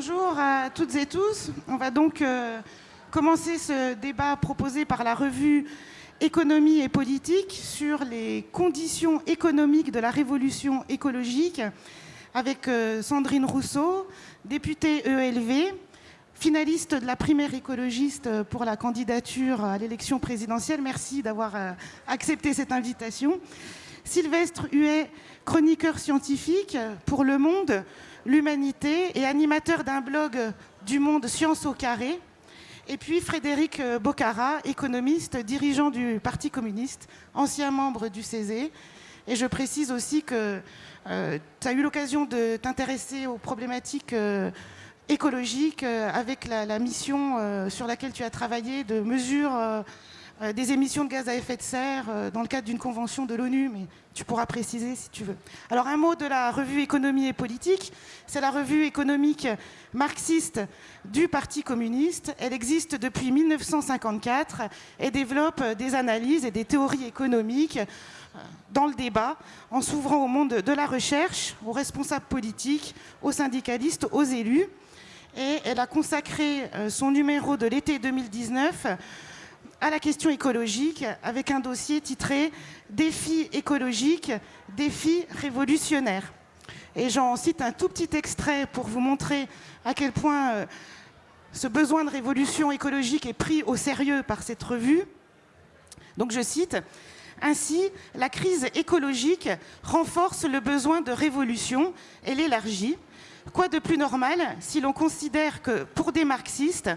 Bonjour à toutes et tous. On va donc euh, commencer ce débat proposé par la revue Économie et politique sur les conditions économiques de la révolution écologique avec euh, Sandrine Rousseau, députée ELV, finaliste de la primaire écologiste pour la candidature à l'élection présidentielle. Merci d'avoir euh, accepté cette invitation. Sylvestre Huet, chroniqueur scientifique pour Le Monde, l'Humanité et animateur d'un blog du Monde Science au carré. Et puis Frédéric Bocara, économiste, dirigeant du Parti communiste, ancien membre du CESE. Et je précise aussi que euh, tu as eu l'occasion de t'intéresser aux problématiques euh, écologiques euh, avec la, mission sur laquelle tu as travaillé de mesure euh, des émissions de gaz à effet de serre euh, dans le cadre d'une convention de l'ONU, mais tu pourras préciser si tu veux. Alors un mot de la revue Économie et Politique, c'est la revue économique marxiste du Parti communiste. Elle existe depuis 1954 et développe des analyses et des théories économiques euh, dans le débat, en s'ouvrant au monde de la recherche, aux responsables politiques, aux syndicalistes, aux élus. Et elle a consacré son numéro de l'été 2019 à la question écologique avec un dossier titré Défis écologiques, défis révolutionnaires. Et j'en cite un tout petit extrait pour vous montrer à quel point euh, ce besoin de révolution écologique est pris au sérieux par cette revue. Donc je cite ainsi, la crise écologique renforce le besoin de révolution et l'élargit. Quoi de plus normal si l'on considère que, pour des marxistes,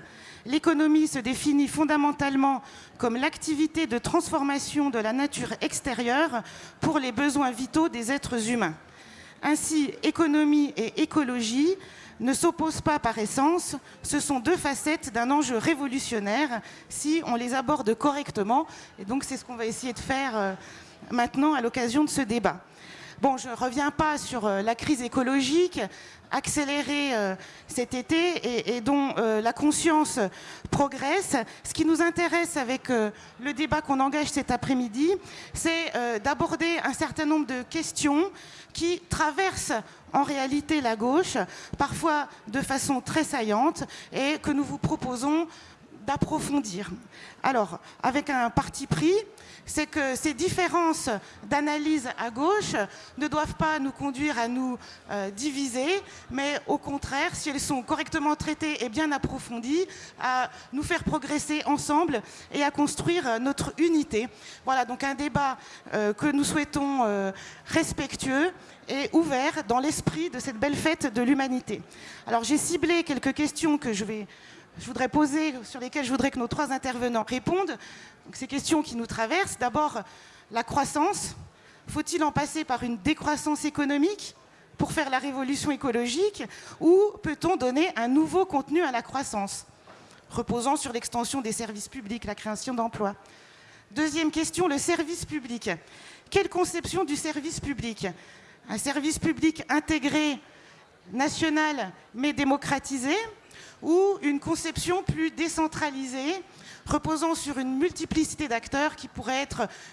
l'économie se définit fondamentalement comme l'activité de transformation de la nature extérieure pour les besoins vitaux des êtres humains? Ainsi, économie et écologie ne s'opposent pas par essence, ce sont deux facettes d'un enjeu révolutionnaire si on les aborde correctement. Et donc c'est ce qu'on va essayer de faire euh, maintenant à l'occasion de ce débat. Bon, je ne reviens pas sur euh, la crise écologique accélérée euh, cet été et, dont euh, la conscience progresse. Ce qui nous intéresse avec euh, le débat qu'on engage cet après-midi, c'est d'aborder un certain nombre de questions qui traversent en réalité la gauche, parfois de façon très saillante, et que nous vous proposons d'approfondir. Alors, avec un parti pris, c'est que ces différences d'analyse à gauche ne doivent pas nous conduire à nous euh, diviser, mais au contraire, si elles sont correctement traitées et bien approfondies, à nous faire progresser ensemble et à construire euh, notre unité. Voilà, donc un débat euh, que nous souhaitons respectueux et ouvert dans l'esprit de cette belle fête de l'humanité. Alors j'ai ciblé quelques questions que je vais je voudrais poser, sur lesquelles je voudrais que nos trois intervenants répondent. Ces questions qui nous traversent. D'abord, la croissance. Faut-il en passer par une décroissance économique pour faire la révolution écologique ou peut-on donner un nouveau contenu à la croissance, reposant sur l'extension des services publics, la création d'emplois Deuxième question, le service public. Quelle conception du service public? Un service public intégré, national, mais démocratisé? Ou une conception plus décentralisée, reposant sur une multiplicité d'acteurs qui,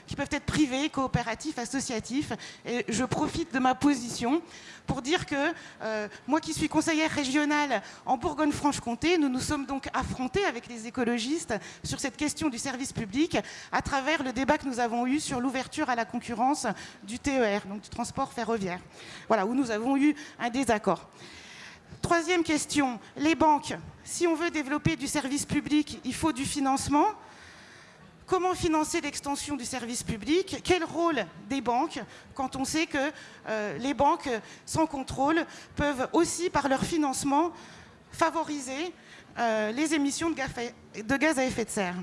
qui peuvent être privés, coopératifs, associatifs. Et je profite de ma position pour dire que euh, moi qui suis conseillère régionale en Bourgogne-Franche-Comté, nous nous sommes donc affrontés avec les écologistes sur cette question du service public à travers le débat que nous avons eu sur l'ouverture à la concurrence du TER, donc du transport ferroviaire, voilà, où nous avons eu un désaccord. Troisième question, les banques. Si on veut développer du service public, il faut du financement. Comment financer l'extension du service public? Quel rôle des banques quand on sait que euh, les banques sans contrôle peuvent aussi, par leur financement, favoriser euh, les émissions de gaz, à, effet de serre?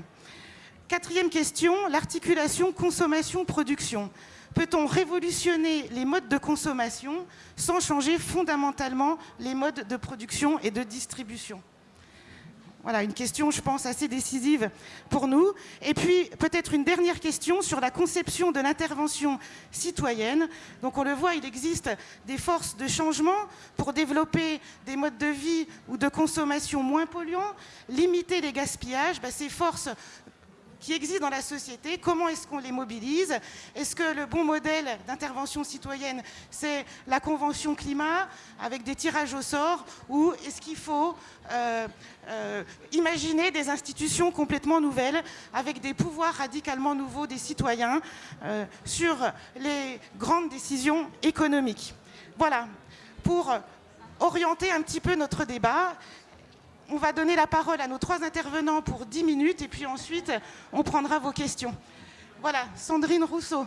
Quatrième question, l'articulation consommation-production. Peut-on révolutionner les modes de consommation sans changer fondamentalement les modes de production et de distribution? Voilà, une question, je pense, assez décisive pour nous. Et puis, peut-être une dernière question sur la conception de l'intervention citoyenne. Donc, on le voit, il existe des forces de changement pour développer des modes de vie ou de consommation moins polluants, limiter les gaspillages. Ben, ces forces qui existent dans la société, comment est-ce qu'on les mobilise? Est-ce que le bon modèle d'intervention citoyenne, c'est la Convention climat avec des tirages au sort ou est-ce qu'il faut euh, euh, imaginer des institutions complètement nouvelles avec des pouvoirs radicalement nouveaux des citoyens euh, sur les grandes décisions économiques? Voilà, pour orienter un petit peu notre débat on va donner la parole à nos trois intervenants pour 10 minutes et puis ensuite, on prendra vos questions. Voilà, Sandrine Rousseau.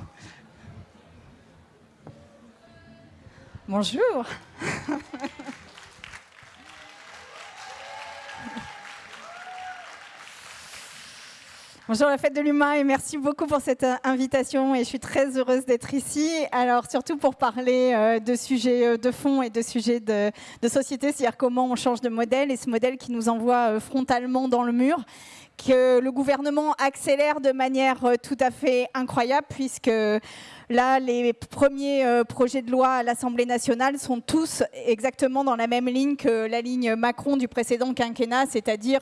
Bonjour. Bonjour la fête de l'humain et merci beaucoup pour cette euh, invitation et je suis très heureuse d'être ici. Alors surtout pour parler euh, de sujets euh, de fond et de sujets de, société, c'est-à-dire comment on change de modèle et ce modèle qui nous envoie frontalement dans le mur que le gouvernement accélère de manière tout à fait incroyable puisque Là, les premiers projets de loi à l'Assemblée nationale sont tous exactement dans la même ligne que la ligne Macron du précédent quinquennat, c'est-à-dire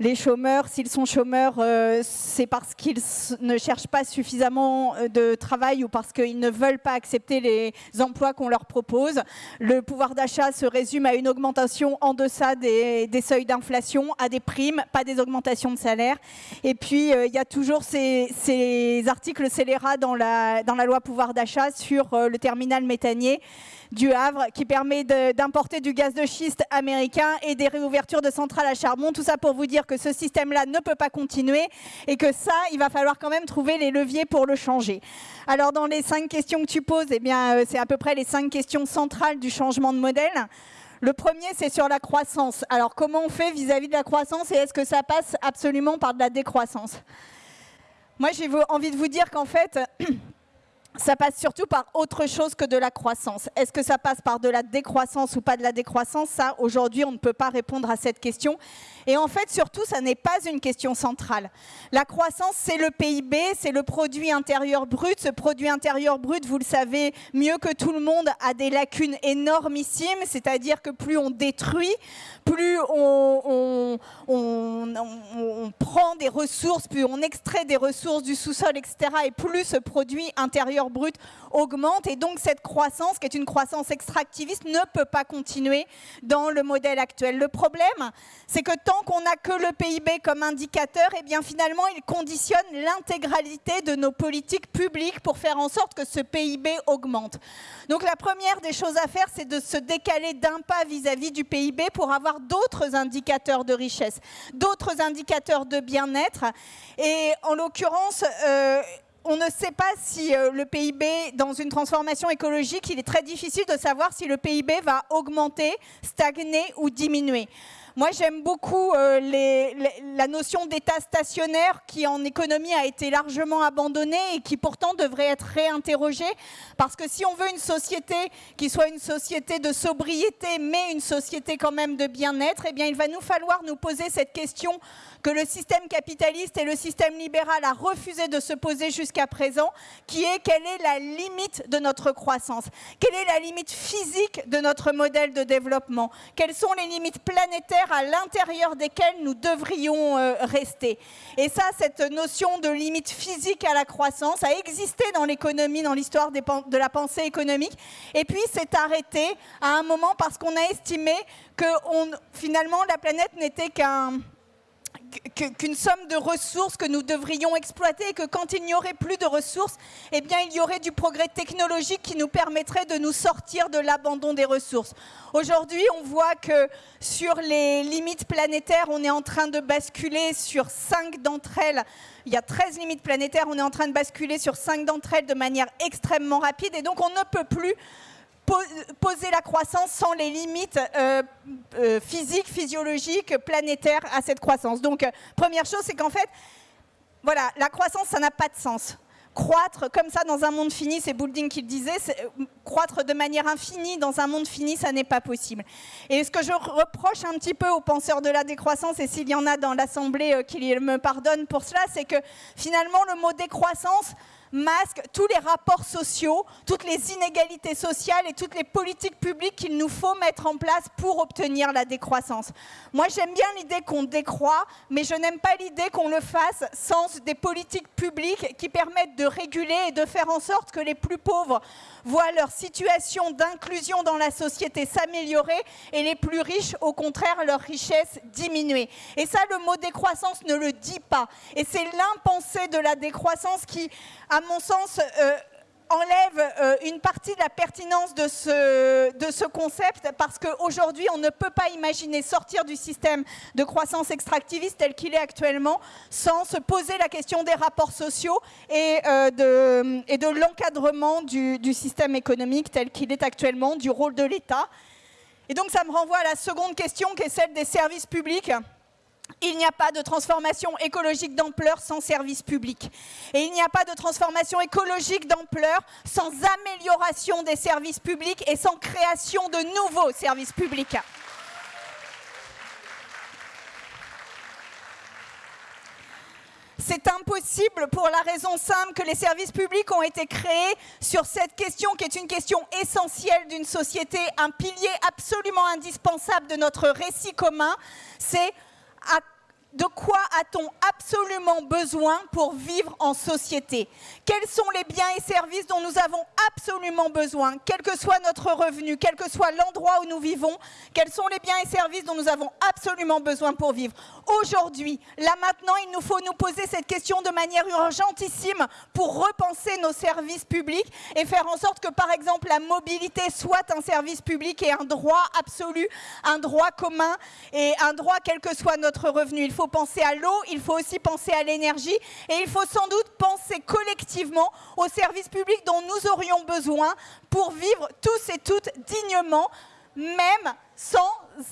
les chômeurs, s'ils sont chômeurs, euh, c'est parce qu'ils ne cherchent pas suffisamment euh, de travail ou parce qu'ils ne veulent pas accepter les emplois qu'on leur propose. Le pouvoir d'achat se résume à une augmentation en deçà des, seuils d'inflation, à des primes, pas des augmentations de salaire. Et puis, euh, il y a toujours ces, articles scélérats dans la, la loi pouvoir d'achat sur le terminal méthanier du Havre qui permet d'importer du gaz de schiste américain et des réouvertures de centrales à charbon. Tout ça pour vous dire que ce système-là ne peut pas continuer et que ça, il va falloir quand même trouver les leviers pour le changer. Alors dans les cinq questions que tu poses, eh bien, euh, c'est à peu près les cinq questions centrales du changement de modèle. Le premier, c'est sur la croissance. Alors comment on fait vis-à-vis -vis de la croissance et est-ce que ça passe absolument par de la décroissance? Moi, j'ai envie de vous dire qu'en fait, ça passe surtout par autre chose que de la croissance. Est-ce que ça passe par de la décroissance ou pas de la décroissance? Ça, aujourd'hui, on ne peut pas répondre à cette question. Et en fait, surtout, ça n'est pas une question centrale. La croissance, c'est le PIB, c'est le produit intérieur brut. Ce produit intérieur brut, vous le savez mieux que tout le monde, a des lacunes énormissimes, c'est-à-dire que plus on détruit, plus on, prend des ressources, plus on extrait des ressources du sous-sol, etc., et plus ce produit intérieur brut augmente. Et donc cette croissance, qui est une croissance extractiviste, ne peut pas continuer dans le modèle actuel. Le problème, c'est que tant qu'on n'a que le PIB comme indicateur, et eh bien finalement, il conditionne l'intégralité de nos politiques publiques pour faire en sorte que ce PIB augmente. Donc la première des choses à faire, c'est de se décaler d'un pas vis-à-vis du PIB pour avoir d'autres indicateurs de richesse, d'autres indicateurs de bien-être. Et en l'occurrence, euh, on ne sait pas si euh, le PIB, dans une transformation écologique, il est très difficile de savoir si le PIB va augmenter, stagner ou diminuer. Moi, j'aime beaucoup euh, la notion d'état stationnaire qui, en économie, a été largement abandonnée et qui, pourtant, devrait être réinterrogée. Parce que si on veut une société qui soit une société de sobriété, mais une société quand même de bien-être, eh bien, il va nous falloir nous poser cette question que le système capitaliste et le système libéral a refusé de se poser jusqu'à présent, qui est quelle est la limite de notre croissance? Quelle est la limite physique de notre modèle de développement? Quelles sont les limites planétaires à l'intérieur desquelles nous devrions euh, rester. Et ça, cette notion de limite physique à la croissance a existé dans l'économie, dans l'histoire de la pensée économique, et puis s'est arrêté à un moment parce qu'on a estimé que finalement la planète n'était qu'un qu'une somme de ressources que nous devrions exploiter et que quand il n'y aurait plus de ressources, eh bien, il y aurait du progrès technologique qui nous permettrait de nous sortir de l'abandon des ressources. Aujourd'hui, on voit que sur les limites planétaires, on est en train de basculer sur cinq d'entre elles. Il y a 13 limites planétaires, on est en train de basculer sur cinq d'entre elles de manière extrêmement rapide et donc on ne peut plus poser la croissance sans les limites euh, euh, physiques, physiologiques, planétaires à cette croissance. Donc, euh, première chose, c'est qu'en fait, voilà, la croissance, ça n'a pas de sens. Croître comme ça dans un monde fini, c'est Boulding qui le disait, croître de manière infinie dans un monde fini, ça n'est pas possible. Et ce que je reproche un petit peu aux penseurs de la décroissance, et s'il y en a dans l'Assemblée qui me pardonnent pour cela, c'est que finalement le mot décroissance masque tous les rapports sociaux, toutes les inégalités sociales et toutes les politiques publiques qu'il nous faut mettre en place pour obtenir la décroissance. Moi, j'aime bien l'idée qu'on décroît, mais je n'aime pas l'idée qu'on le fasse sans des politiques publiques qui permettent de réguler et de faire en sorte que les plus pauvres voient leur situation d'inclusion dans la société s'améliorer et les plus riches, au contraire, leur richesse diminuer. Et ça, le mot décroissance ne le dit pas. Et c'est l'impensé de la décroissance qui, à mon sens, euh, enlève euh, une partie de la pertinence de ce, concept parce qu'aujourd'hui, on ne peut pas imaginer sortir du système de croissance extractiviste tel qu'il est actuellement sans se poser la question des rapports sociaux et, euh, de, et de l'encadrement du, du système économique tel qu'il est actuellement, du rôle de l'État. Et donc, ça me renvoie à la seconde question qui est celle des services publics. Il n'y a pas de transformation écologique d'ampleur sans service public. Et il n'y a pas de transformation écologique d'ampleur sans amélioration des services publics et sans création de nouveaux services publics. C'est impossible pour la raison simple que les services publics ont été créés sur cette question qui est une question essentielle d'une société, un pilier absolument indispensable de notre récit commun, c'est de quoi a-t-on absolument besoin pour vivre en société? Quels sont les biens et services dont nous avons absolument besoin, quel que soit notre revenu, quel que soit l'endroit où nous vivons Quels sont les biens et services dont nous avons absolument besoin pour vivre? Aujourd'hui, là maintenant, il nous faut nous poser cette question de manière urgentissime pour repenser nos services publics et faire en sorte que, par exemple, la mobilité soit un service public et un droit absolu, un droit commun et un droit quel que soit notre revenu. Il faut penser à l'eau, il faut aussi penser à l'énergie et il faut sans doute penser collectivement aux services publics dont nous aurions besoin pour vivre tous et toutes dignement, même sans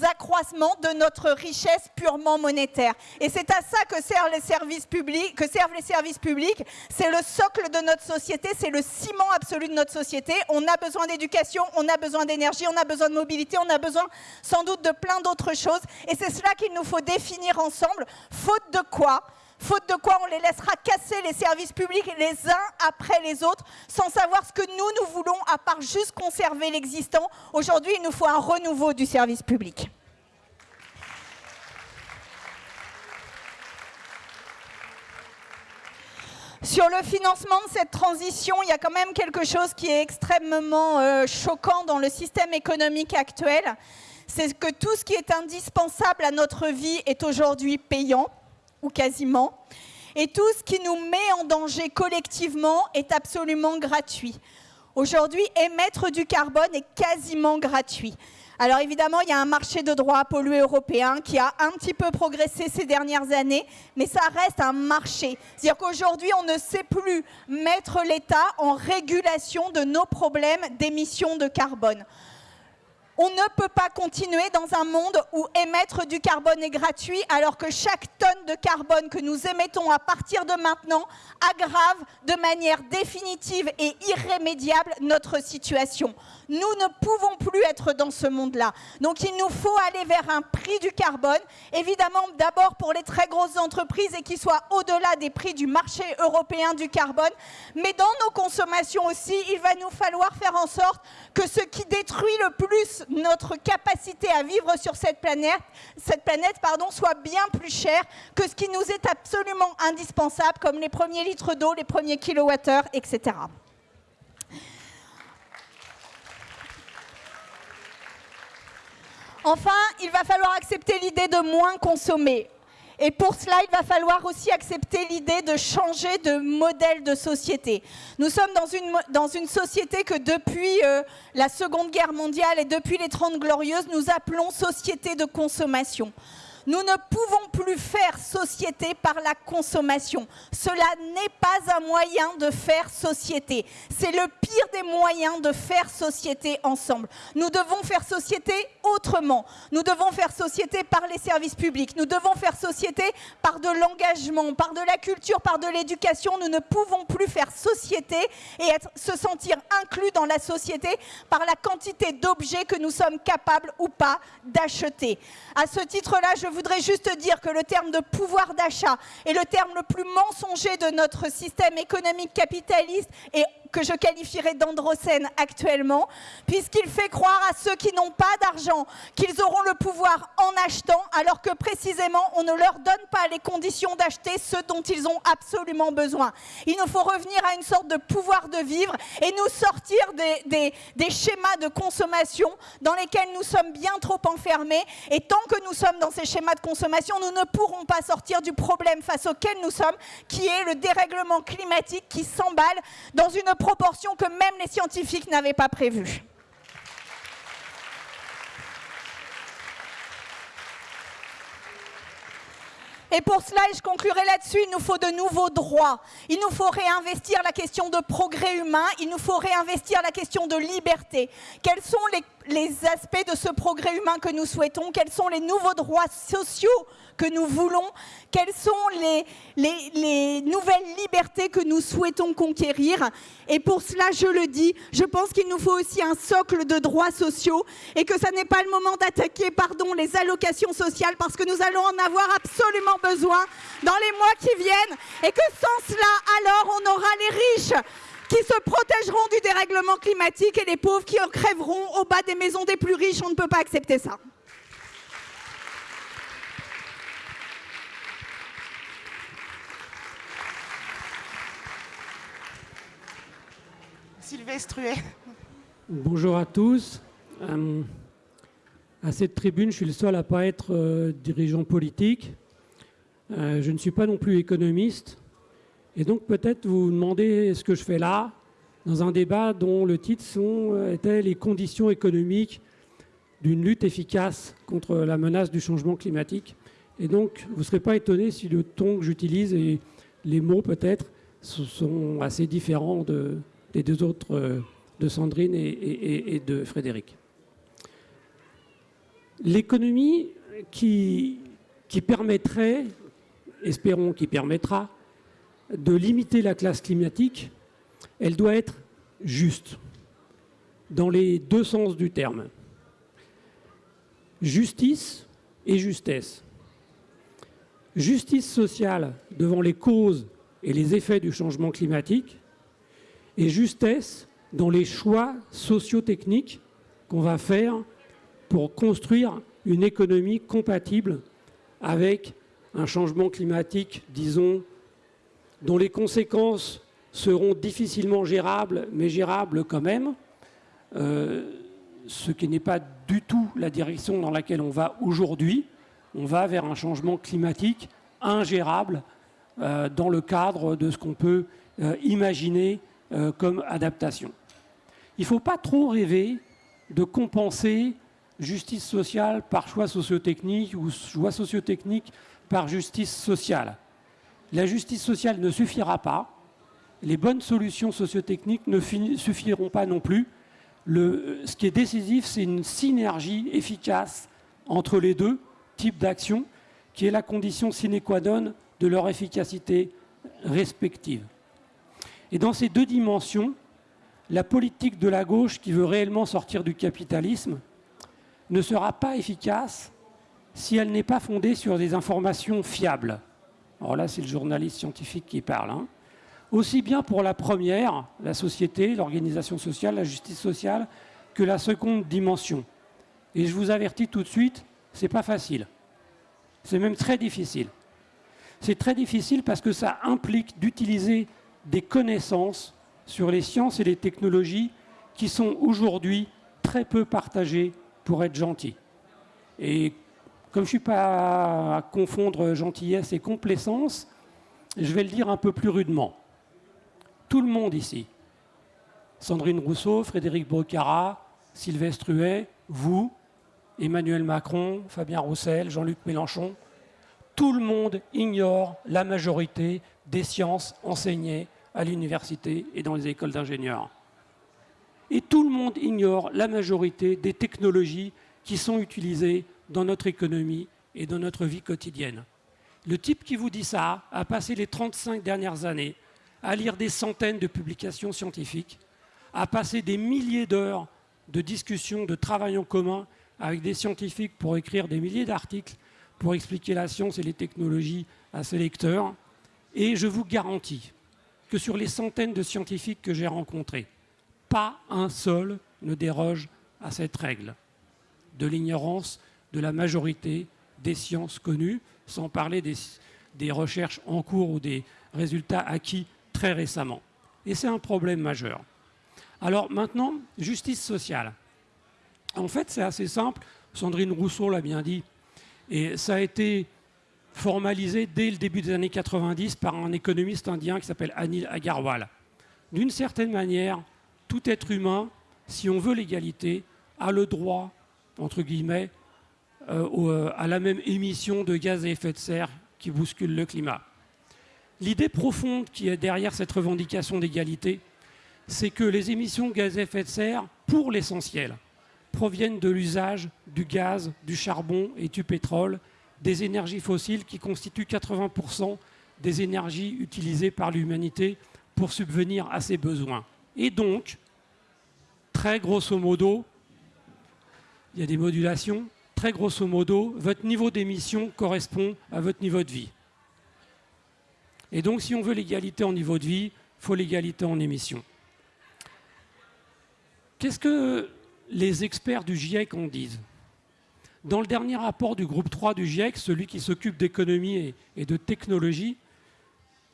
accroissement de notre richesse purement monétaire. Et c'est à ça que servent les services publics, que servent les services publics. C'est le socle de notre société, c'est le ciment absolu de notre société. On a besoin d'éducation, on a besoin d'énergie, on a besoin de mobilité, on a besoin sans doute de plein d'autres choses. Et c'est cela qu'il nous faut définir ensemble. Faute de quoi faute de quoi on les laissera casser les services publics les uns après les autres, sans savoir ce que nous, nous voulons, à part juste conserver l'existant. Aujourd'hui, il nous faut un renouveau du service public. Sur le financement de cette transition, il y a quand même quelque chose qui est extrêmement euh, choquant dans le système économique actuel. C'est que tout ce qui est indispensable à notre vie est aujourd'hui payant quasiment. Et tout ce qui nous met en danger collectivement est absolument gratuit. Aujourd'hui, émettre du carbone est quasiment gratuit. Alors évidemment, il y a un marché de droit pollué européen qui a un petit peu progressé ces dernières années, mais ça reste un marché. C'est-à-dire qu'aujourd'hui, on ne sait plus mettre l'État en régulation de nos problèmes d'émissions de carbone. On ne peut pas continuer dans un monde où émettre du carbone est gratuit alors que chaque tonne de carbone que nous émettons à partir de maintenant aggrave de manière définitive et irrémédiable notre situation. Nous ne pouvons plus être dans ce monde-là. Donc il nous faut aller vers un prix du carbone, évidemment d'abord pour les très grosses entreprises et qui soit au-delà des prix du marché européen du carbone, mais dans nos consommations aussi, il va nous falloir faire en sorte que ce qui détruit le plus notre capacité à vivre sur cette planète, soit bien plus cher que ce qui nous est absolument indispensable, comme les premiers litres d'eau, les premiers kilowattheures, etc. Enfin, il va falloir accepter l'idée de moins consommer. Et pour cela, il va falloir aussi accepter l'idée de changer de modèle de société. Nous sommes dans une, dans une société que depuis euh, la Seconde Guerre mondiale et depuis les Trente Glorieuses, nous appelons société de consommation. Nous ne pouvons plus faire société par la consommation. Cela n'est pas un moyen de faire société. C'est le pire des moyens de faire société ensemble. Nous devons faire société autrement. Nous devons faire société par les services publics. Nous devons faire société par de l'engagement, par de la culture, par de l'éducation. Nous ne pouvons plus faire société et se sentir inclus dans la société par la quantité d'objets que nous sommes capables ou pas d'acheter. À ce titre-là, je voudrais juste dire que le terme de pouvoir d'achat est le terme le plus mensonger de notre système économique capitaliste et que je qualifierais d'androcène actuellement, puisqu'il fait croire à ceux qui n'ont pas d'argent qu'ils auront le pouvoir en achetant, alors que précisément on ne leur donne pas les conditions d'acheter ce dont ils ont absolument besoin. Il nous faut revenir à une sorte de pouvoir de vivre et nous sortir des, des schémas de consommation dans lesquels nous sommes bien trop enfermés. Et tant que nous sommes dans ces schémas de consommation, nous ne pourrons pas sortir du problème face auquel nous sommes, qui est le dérèglement climatique qui s'emballe dans une proportion que même les scientifiques n'avaient pas prévue. Et pour cela, et je conclurai là-dessus, il nous faut de nouveaux droits. Il nous faut réinvestir la question de progrès humain, il nous faut réinvestir la question de liberté. Quels sont les les aspects de ce progrès humain que nous souhaitons, quels sont les nouveaux droits sociaux que nous voulons, quelles sont les, les, nouvelles libertés que nous souhaitons conquérir. Et pour cela, je le dis, je pense qu'il nous faut aussi un socle de droits sociaux et que ce n'est pas le moment d'attaquer pardon, les allocations sociales parce que nous allons en avoir absolument besoin dans les mois qui viennent et que sans cela, alors on aura les riches qui se protégeront du dérèglement climatique et les pauvres qui en crèveront au bas des maisons des plus riches. On ne peut pas accepter ça. Sylvestre Bonjour à tous. Euh, à cette tribune, je suis le seul à ne pas être euh, dirigeant politique. Euh, je ne suis pas non plus économiste. Et donc peut-être vous vous demandez ce que je fais là, dans un débat dont le titre euh, était les conditions économiques d'une lutte efficace contre la menace du changement climatique. Et donc vous ne serez pas étonné si le ton que j'utilise et les mots peut-être sont assez différents des deux autres, euh, de Sandrine et, et de Frédéric. L'économie qui, qui permettrait, espérons qui permettra, de limiter la classe climatique, elle doit être juste, dans les deux sens du terme. Justice et justesse. Justice sociale devant les causes et les effets du changement climatique, et justesse dans les choix socio-techniques qu'on va faire pour construire une économie compatible avec un changement climatique, disons, dont les conséquences seront difficilement gérables, mais gérables quand même, euh, ce qui n'est pas du tout la direction dans laquelle on va aujourd'hui. On va vers un changement climatique ingérable euh, dans le cadre de ce qu'on peut euh, imaginer comme adaptation. Il ne faut pas trop rêver de compenser justice sociale par choix sociotechnique ou choix sociotechnique par justice sociale. La justice sociale ne suffira pas. Les bonnes solutions sociotechniques ne suffiront pas non plus. ce qui est décisif, c'est une synergie efficace entre les deux types d'actions, qui est la condition sine qua non de leur efficacité respective. Et dans ces deux dimensions, la politique de la gauche qui veut réellement sortir du capitalisme ne sera pas efficace si elle n'est pas fondée sur des informations fiables. Alors là, c'est le journaliste scientifique qui parle. Hein. Aussi bien pour la première, la société, l'organisation sociale, la justice sociale, que la seconde dimension. Et je vous avertis tout de suite, ce n'est pas facile. C'est même très difficile. C'est très difficile parce que ça implique d'utiliser des connaissances sur les sciences et les technologies qui sont aujourd'hui très peu partagées pour être gentils. Et comme je ne suis pas à confondre gentillesse et complaisance, je vais le dire un peu plus rudement. Tout le monde ici, Sandrine Rousseau, Frédéric Brocara, Sylvestre Huet, vous, Emmanuel Macron, Fabien Roussel, Jean-Luc Mélenchon, tout le monde ignore la majorité des sciences enseignées à l'université et dans les écoles d'ingénieurs. Et tout le monde ignore la majorité des technologies qui sont utilisées dans notre économie et dans notre vie quotidienne. Le type qui vous dit ça a passé les 35 dernières années à lire des centaines de publications scientifiques, à passer des milliers d'heures de discussions, de travail en commun avec des scientifiques pour écrire des milliers d'articles pour expliquer la science et les technologies à ses lecteurs. Et je vous garantis que sur les centaines de scientifiques que j'ai rencontrés, pas un seul ne déroge à cette règle de l'ignorance de la majorité des sciences connues, sans parler des, recherches en cours ou des résultats acquis très récemment. Et c'est un problème majeur. Alors maintenant, justice sociale. En fait, c'est assez simple. Sandrine Rousseau l'a bien dit. Et ça a été formalisé dès le début des années 90 par un économiste indien qui s'appelle Anil Agarwal. D'une certaine manière, tout être humain, si on veut l'égalité, a le droit, entre guillemets, euh, euh, à la même émission de gaz à effet de serre qui bouscule le climat. L'idée profonde qui est derrière cette revendication d'égalité, c'est que les émissions de gaz à effet de serre, pour l'essentiel, proviennent de l'usage du gaz, du charbon et du pétrole, des énergies fossiles qui constituent 80% des énergies utilisées par l'humanité pour subvenir à ses besoins. Et donc, très grosso modo, il y a des modulations, très grosso modo, votre niveau d'émission correspond à votre niveau de vie. Et donc, si on veut l'égalité en niveau de vie, il faut l'égalité en émission. Qu'est-ce que les experts du GIEC en disent? Dans le dernier rapport du groupe 3 du GIEC, celui qui s'occupe d'économie et de technologie,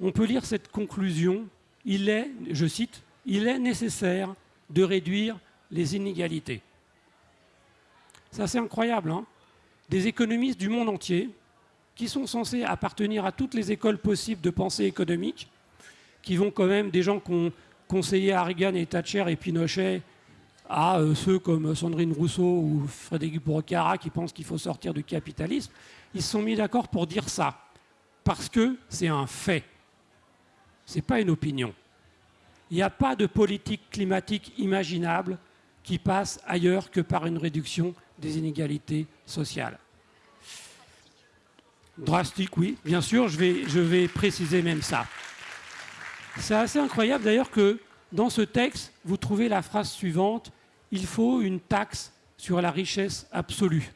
on peut lire cette conclusion. Il est, je cite, il est nécessaire de réduire les inégalités. C'est incroyable. Hein Des économistes du monde entier qui sont censés appartenir à toutes les écoles possibles de pensée économique, qui vont quand même des gens qui ont conseillé à et Thatcher et Pinochet à euh, ceux comme Sandrine Rousseau ou Frédéric Brocara qui pensent qu'il faut sortir du capitalisme, ils se sont mis d'accord pour dire ça. Parce que c'est un fait. Ce n'est pas une opinion. Il n'y a pas de politique climatique imaginable qui passe ailleurs que par une réduction des inégalités sociales. Drastique, oui, bien sûr, je vais, préciser même ça. C'est assez incroyable d'ailleurs que dans ce texte, vous trouvez la phrase suivante, il faut une taxe sur la richesse absolue.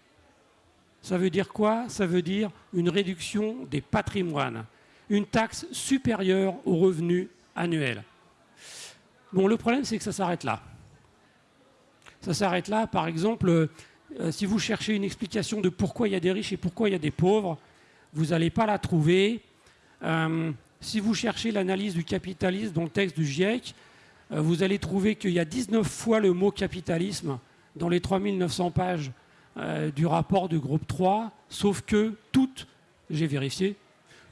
Ça veut dire quoi? Ça veut dire une réduction des patrimoines, une taxe supérieure aux revenus annuels. Bon, le problème, c'est que ça s'arrête là. Ça s'arrête là, par exemple, euh, si vous cherchez une explication de pourquoi il y a des riches et pourquoi il y a des pauvres, vous n'allez pas la trouver. Euh, si vous cherchez l'analyse du capitalisme dans le texte du GIEC, euh, vous allez trouver qu'il y a 19 fois le mot capitalisme dans les 3900 pages du rapport du groupe 3, sauf que toutes, j'ai vérifié,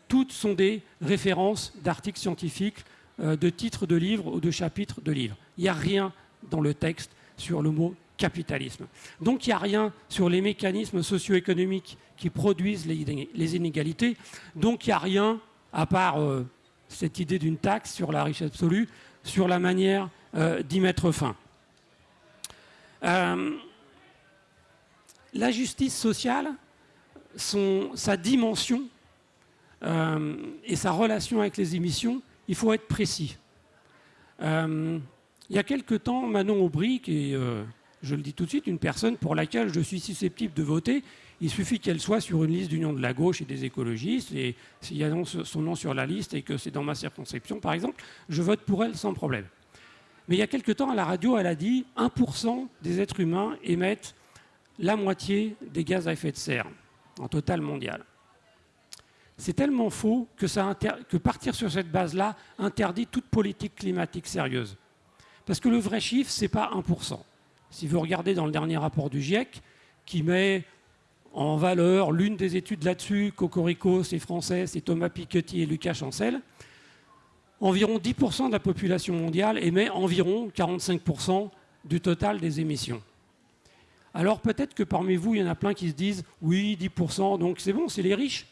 toutes sont des références d'articles scientifiques, de titres de livres ou de chapitres de livres. Il n'y a rien dans le texte sur le mot capitalisme. Donc il n'y a rien sur les mécanismes socio-économiques qui produisent les, inégalités. Donc il n'y a rien, à part euh, cette idée d'une taxe sur la richesse absolue, sur la manière euh, d'y mettre fin. Euh, la justice sociale, sa dimension et sa relation avec les émissions, il faut être précis. il y a quelque temps, Manon Aubry, qui est je le dis tout de suite, une personne pour laquelle je suis susceptible de voter. Il suffit qu'elle soit sur une liste d'union de la gauche et des écologistes, et s'il y a son nom sur la liste et que c'est dans ma circonscription, par exemple, je vote pour elle sans problème. Mais il y a quelque temps, à la radio, elle a dit 1% des êtres humains émettent la moitié des gaz à effet de serre en total mondial. C'est tellement faux que, que partir sur cette base-là interdit toute politique climatique sérieuse. Parce que le vrai chiffre, ce n'est pas 1%. Si vous regardez dans le dernier rapport du GIEC, qui met en valeur l'une des études là-dessus, Cocorico, c'est français, c'est Thomas Piketty et Lucas Chancel, environ 10% de la population mondiale émet environ 45% du total des émissions. Alors peut-être que parmi vous, il y en a plein qui se disent « oui, 10%, donc c'est bon, c'est les riches.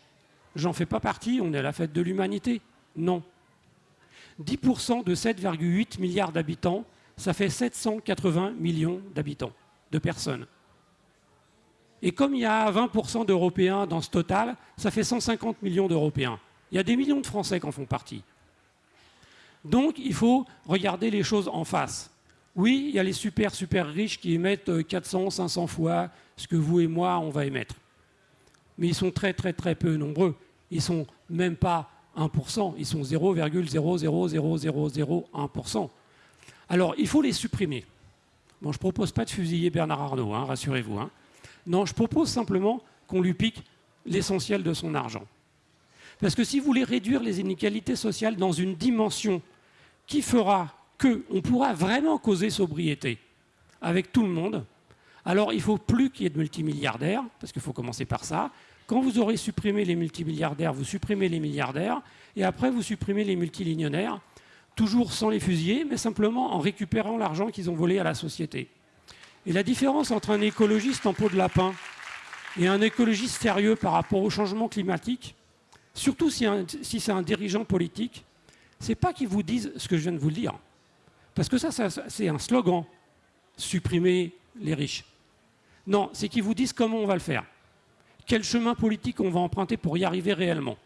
J'en fais pas partie, on est à la fête de l'humanité. » Non. 10% de 7,8 milliards d'habitants, ça fait 780 millions d'habitants, de personnes. Et comme il y a 20% d'Européens dans ce total, ça fait 150 millions d'Européens. Il y a des millions de Français qui en font partie. Donc il faut regarder les choses en face. Oui, il y a les super, super riches qui émettent 400, 500 fois ce que vous et moi, on va émettre. mais ils sont très très très peu nombreux. Ils sont même pas 1%, ils sont 0,00001%. Alors, il faut les supprimer. Bon, je ne propose pas de fusiller Bernard Arnault, hein, rassurez-vous. Hein. Non, je propose simplement qu'on lui pique l'essentiel de son argent. Parce que si vous voulez réduire les inégalités sociales dans une dimension qui fera qu'on pourra vraiment causer sobriété avec tout le monde, alors il ne faut plus qu'il y ait de multimilliardaires, parce qu'il faut commencer par ça. Quand vous aurez supprimé les multimilliardaires, vous supprimez les milliardaires, et après vous supprimez les multimillionnaires, toujours sans les fusiller, mais simplement en récupérant l'argent qu'ils ont volé à la société. Et la différence entre un écologiste en peau de lapin et un écologiste sérieux par rapport au changement climatique, surtout si, c'est un dirigeant politique, c'est pas qu'il vous dise ce que je viens de vous dire. Parce que ça, c'est un slogan, supprimer les riches. Non, c'est qu'ils vous disent comment on va le faire. Quel chemin politique on va emprunter pour y arriver réellement.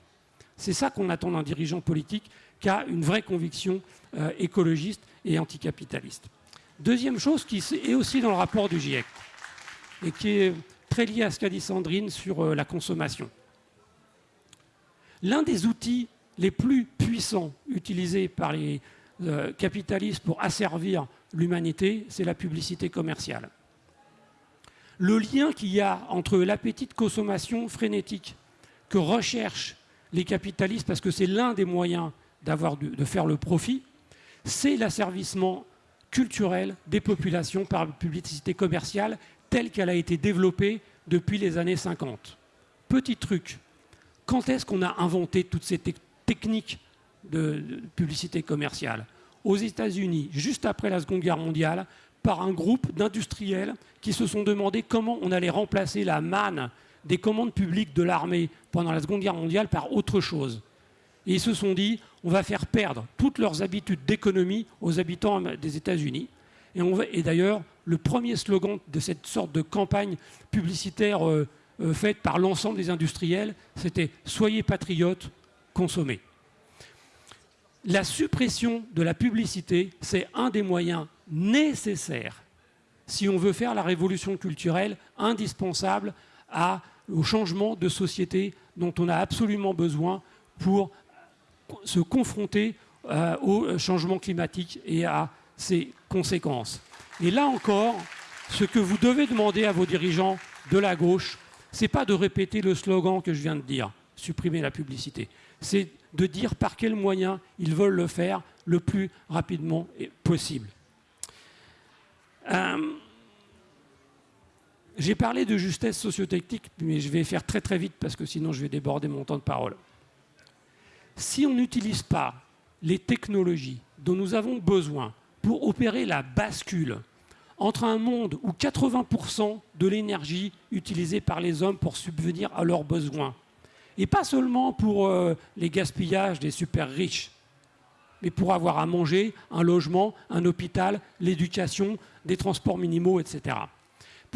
C'est ça qu'on attend d'un dirigeant politique qui a une vraie conviction euh, écologiste et anticapitaliste. Deuxième chose qui est aussi dans le rapport du GIEC et qui est très lié à ce qu'a dit Sandrine sur euh, la consommation. L'un des outils les plus puissants utilisés par les euh, capitalistes pour asservir l'humanité, c'est la publicité commerciale. Le lien qu'il y a entre l'appétit de consommation frénétique que recherchent les capitalistes, parce que c'est l'un des moyens de faire le profit, c'est l'asservissement culturel des populations par la publicité commerciale telle qu'elle a été développée depuis les années 50. Petit truc, quand est-ce qu'on a inventé toutes ces techniques de, publicité commerciale? Aux États-Unis, juste après la Seconde Guerre mondiale, par un groupe d'industriels qui se sont demandé comment on allait remplacer la manne des commandes publiques de l'armée pendant la Seconde Guerre mondiale par autre chose. Et ils se sont dit, on va faire perdre toutes leurs habitudes d'économie aux habitants des États-Unis. Et, d'ailleurs, le premier slogan de cette sorte de campagne publicitaire euh, euh, faite par l'ensemble des industriels, c'était Soyez patriotes, consommez. La suppression de la publicité, c'est un des moyens nécessaires si on veut faire la révolution culturelle indispensable au changement de société dont on a absolument besoin pour se confronter euh, au changement climatique et à ses conséquences. Et là encore, ce que vous devez demander à vos dirigeants de la gauche, ce n'est pas de répéter le slogan que je viens de dire, supprimer la publicité. C'est de dire par quels moyens ils veulent le faire le plus rapidement possible. Euh, j'ai parlé de justesse sociotechnique, mais je vais faire très très vite parce que sinon je vais déborder mon temps de parole. Si on n'utilise pas les technologies dont nous avons besoin pour opérer la bascule entre un monde où 80% de l'énergie utilisée par les hommes pour subvenir à leurs besoins, et pas seulement pour euh, les gaspillages des super riches, mais pour avoir à manger, un logement, un hôpital, l'éducation, des transports minimaux, etc.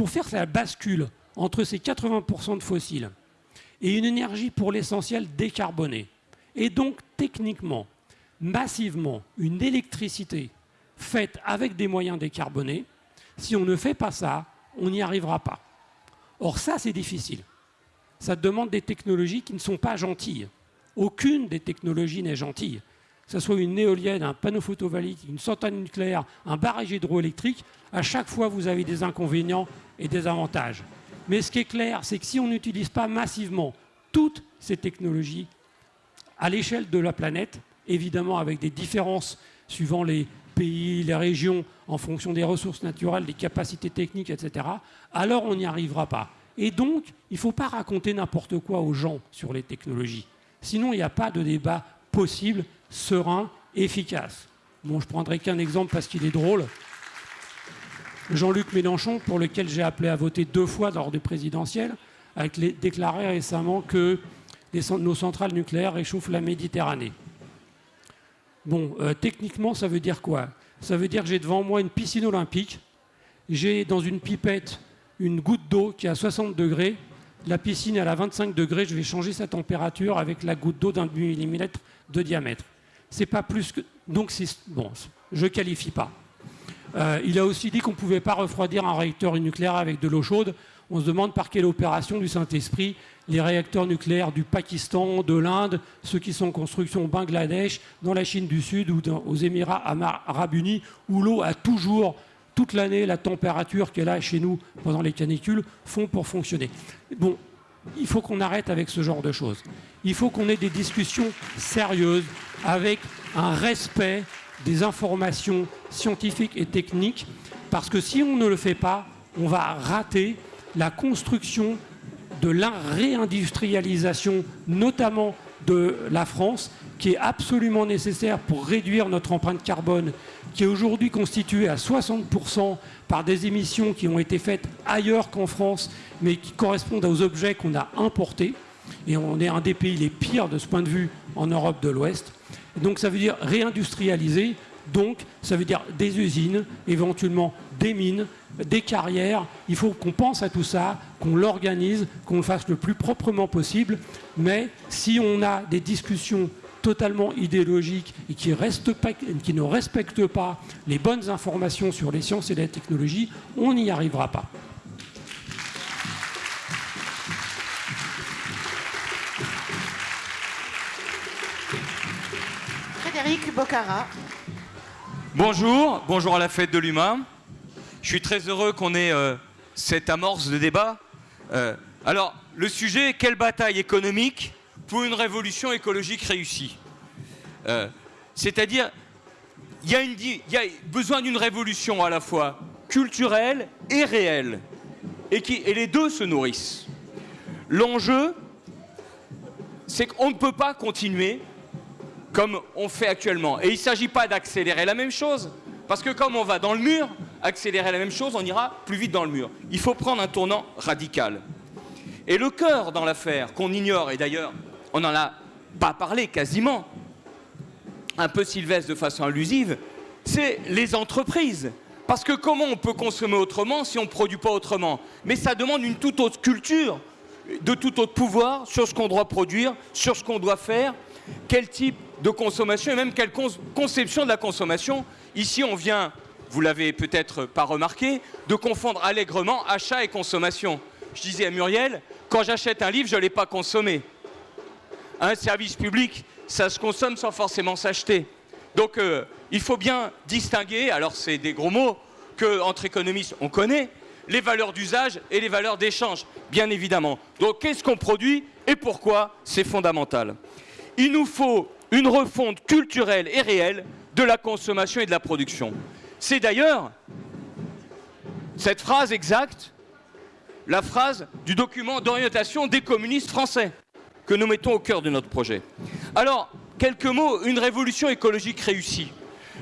Pour faire la bascule entre ces 80% de fossiles et une énergie pour l'essentiel décarbonée, et donc techniquement, massivement, une électricité faite avec des moyens décarbonés, si on ne fait pas ça, on n'y arrivera pas. Or ça, c'est difficile. Ça demande des technologies qui ne sont pas gentilles. Aucune des technologies n'est gentille. Que ce soit une éolienne, un panneau photovoltaïque, une centrale nucléaire, un barrage hydroélectrique, à chaque fois, vous avez des inconvénients et des avantages. Mais ce qui est clair, c'est que si on n'utilise pas massivement toutes ces technologies à l'échelle de la planète, évidemment avec des différences suivant les pays, les régions, en fonction des ressources naturelles, des capacités techniques, etc., alors on n'y arrivera pas. Et donc, il ne faut pas raconter n'importe quoi aux gens sur les technologies. Sinon, il n'y a pas de débat possible, serein, efficace. Bon, je prendrai qu'un exemple parce qu'il est drôle. Jean-Luc Mélenchon, pour lequel j'ai appelé à voter deux fois lors des présidentielles, a déclaré récemment que nos centrales nucléaires réchauffent la Méditerranée. Bon, euh, techniquement, ça veut dire quoi? Ça veut dire que j'ai devant moi une piscine olympique, j'ai dans une pipette une goutte d'eau qui est à 60 degrés, la piscine est à 25 degrés, je vais changer sa température avec la goutte d'eau d'un millimètre de diamètre. C'est pas plus que... Donc, bon, je qualifie pas. Euh, il a aussi dit qu'on ne pouvait pas refroidir un réacteur nucléaire avec de l'eau chaude. On se demande par quelle opération du Saint-Esprit les réacteurs nucléaires du Pakistan, de l'Inde, ceux qui sont en construction au Bangladesh, dans la Chine du Sud ou aux Émirats arabes unis, où l'eau a toujours, toute l'année, la température qu'elle a chez nous pendant les canicules, font pour fonctionner. Bon, il faut qu'on arrête avec ce genre de choses. Il faut qu'on ait des discussions sérieuses avec un respect des informations scientifiques et techniques, parce que si on ne le fait pas, on va rater la construction de la réindustrialisation, notamment de la France, qui est absolument nécessaire pour réduire notre empreinte carbone, qui est aujourd'hui constituée à 60% par des émissions qui ont été faites ailleurs qu'en France, mais qui correspondent aux objets qu'on a importés. Et on est un des pays les pires de ce point de vue en Europe de l'Ouest. Donc ça veut dire réindustrialiser, donc ça veut dire des usines, éventuellement des mines, des carrières. Il faut qu'on pense à tout ça, qu'on l'organise, qu'on le fasse le plus proprement possible. Mais si on a des discussions totalement idéologiques et qui, ne respectent pas les bonnes informations sur les sciences et la technologie, on n'y arrivera pas. Frédéric Bocara. Bonjour, bonjour à la fête de l'humain. Je suis très heureux qu'on ait euh, cette amorce de débat. Euh, alors, le sujet, quelle bataille économique pour une révolution écologique réussie? Euh, C'est-à-dire, il y, a besoin d'une révolution à la fois culturelle et réelle, et, les deux se nourrissent. L'enjeu, c'est qu'on ne peut pas continuer comme on fait actuellement. Et il ne s'agit pas d'accélérer la même chose, parce que comme on va dans le mur, accélérer la même chose, on ira plus vite dans le mur. Il faut prendre un tournant radical. Et le cœur dans l'affaire, qu'on ignore, et d'ailleurs, on n'en a pas parlé quasiment, un peu sylvestre de façon allusive, c'est les entreprises. Parce que comment on peut consommer autrement si on ne produit pas autrement? Mais ça demande une toute autre culture, de tout autre pouvoir sur ce qu'on doit produire, sur ce qu'on doit faire, quel type de consommation et même quelle conception de la consommation. Ici, on vient vous l'avez peut-être pas remarqué, de confondre allègrement achat et consommation. Je disais à Muriel, quand j'achète un livre, je ne l'ai pas consommé. Un service public, ça se consomme sans forcément s'acheter. Donc euh, il faut bien distinguer, alors c'est des gros mots qu'entre économistes on connaît, les valeurs d'usage et les valeurs d'échange, bien évidemment. Donc qu'est-ce qu'on produit et pourquoi? C'est fondamental. Il nous faut une refonte culturelle et réelle de la consommation et de la production. C'est d'ailleurs cette phrase exacte, la phrase du document d'orientation des communistes français que nous mettons au cœur de notre projet. Alors, quelques mots, une révolution écologique réussie.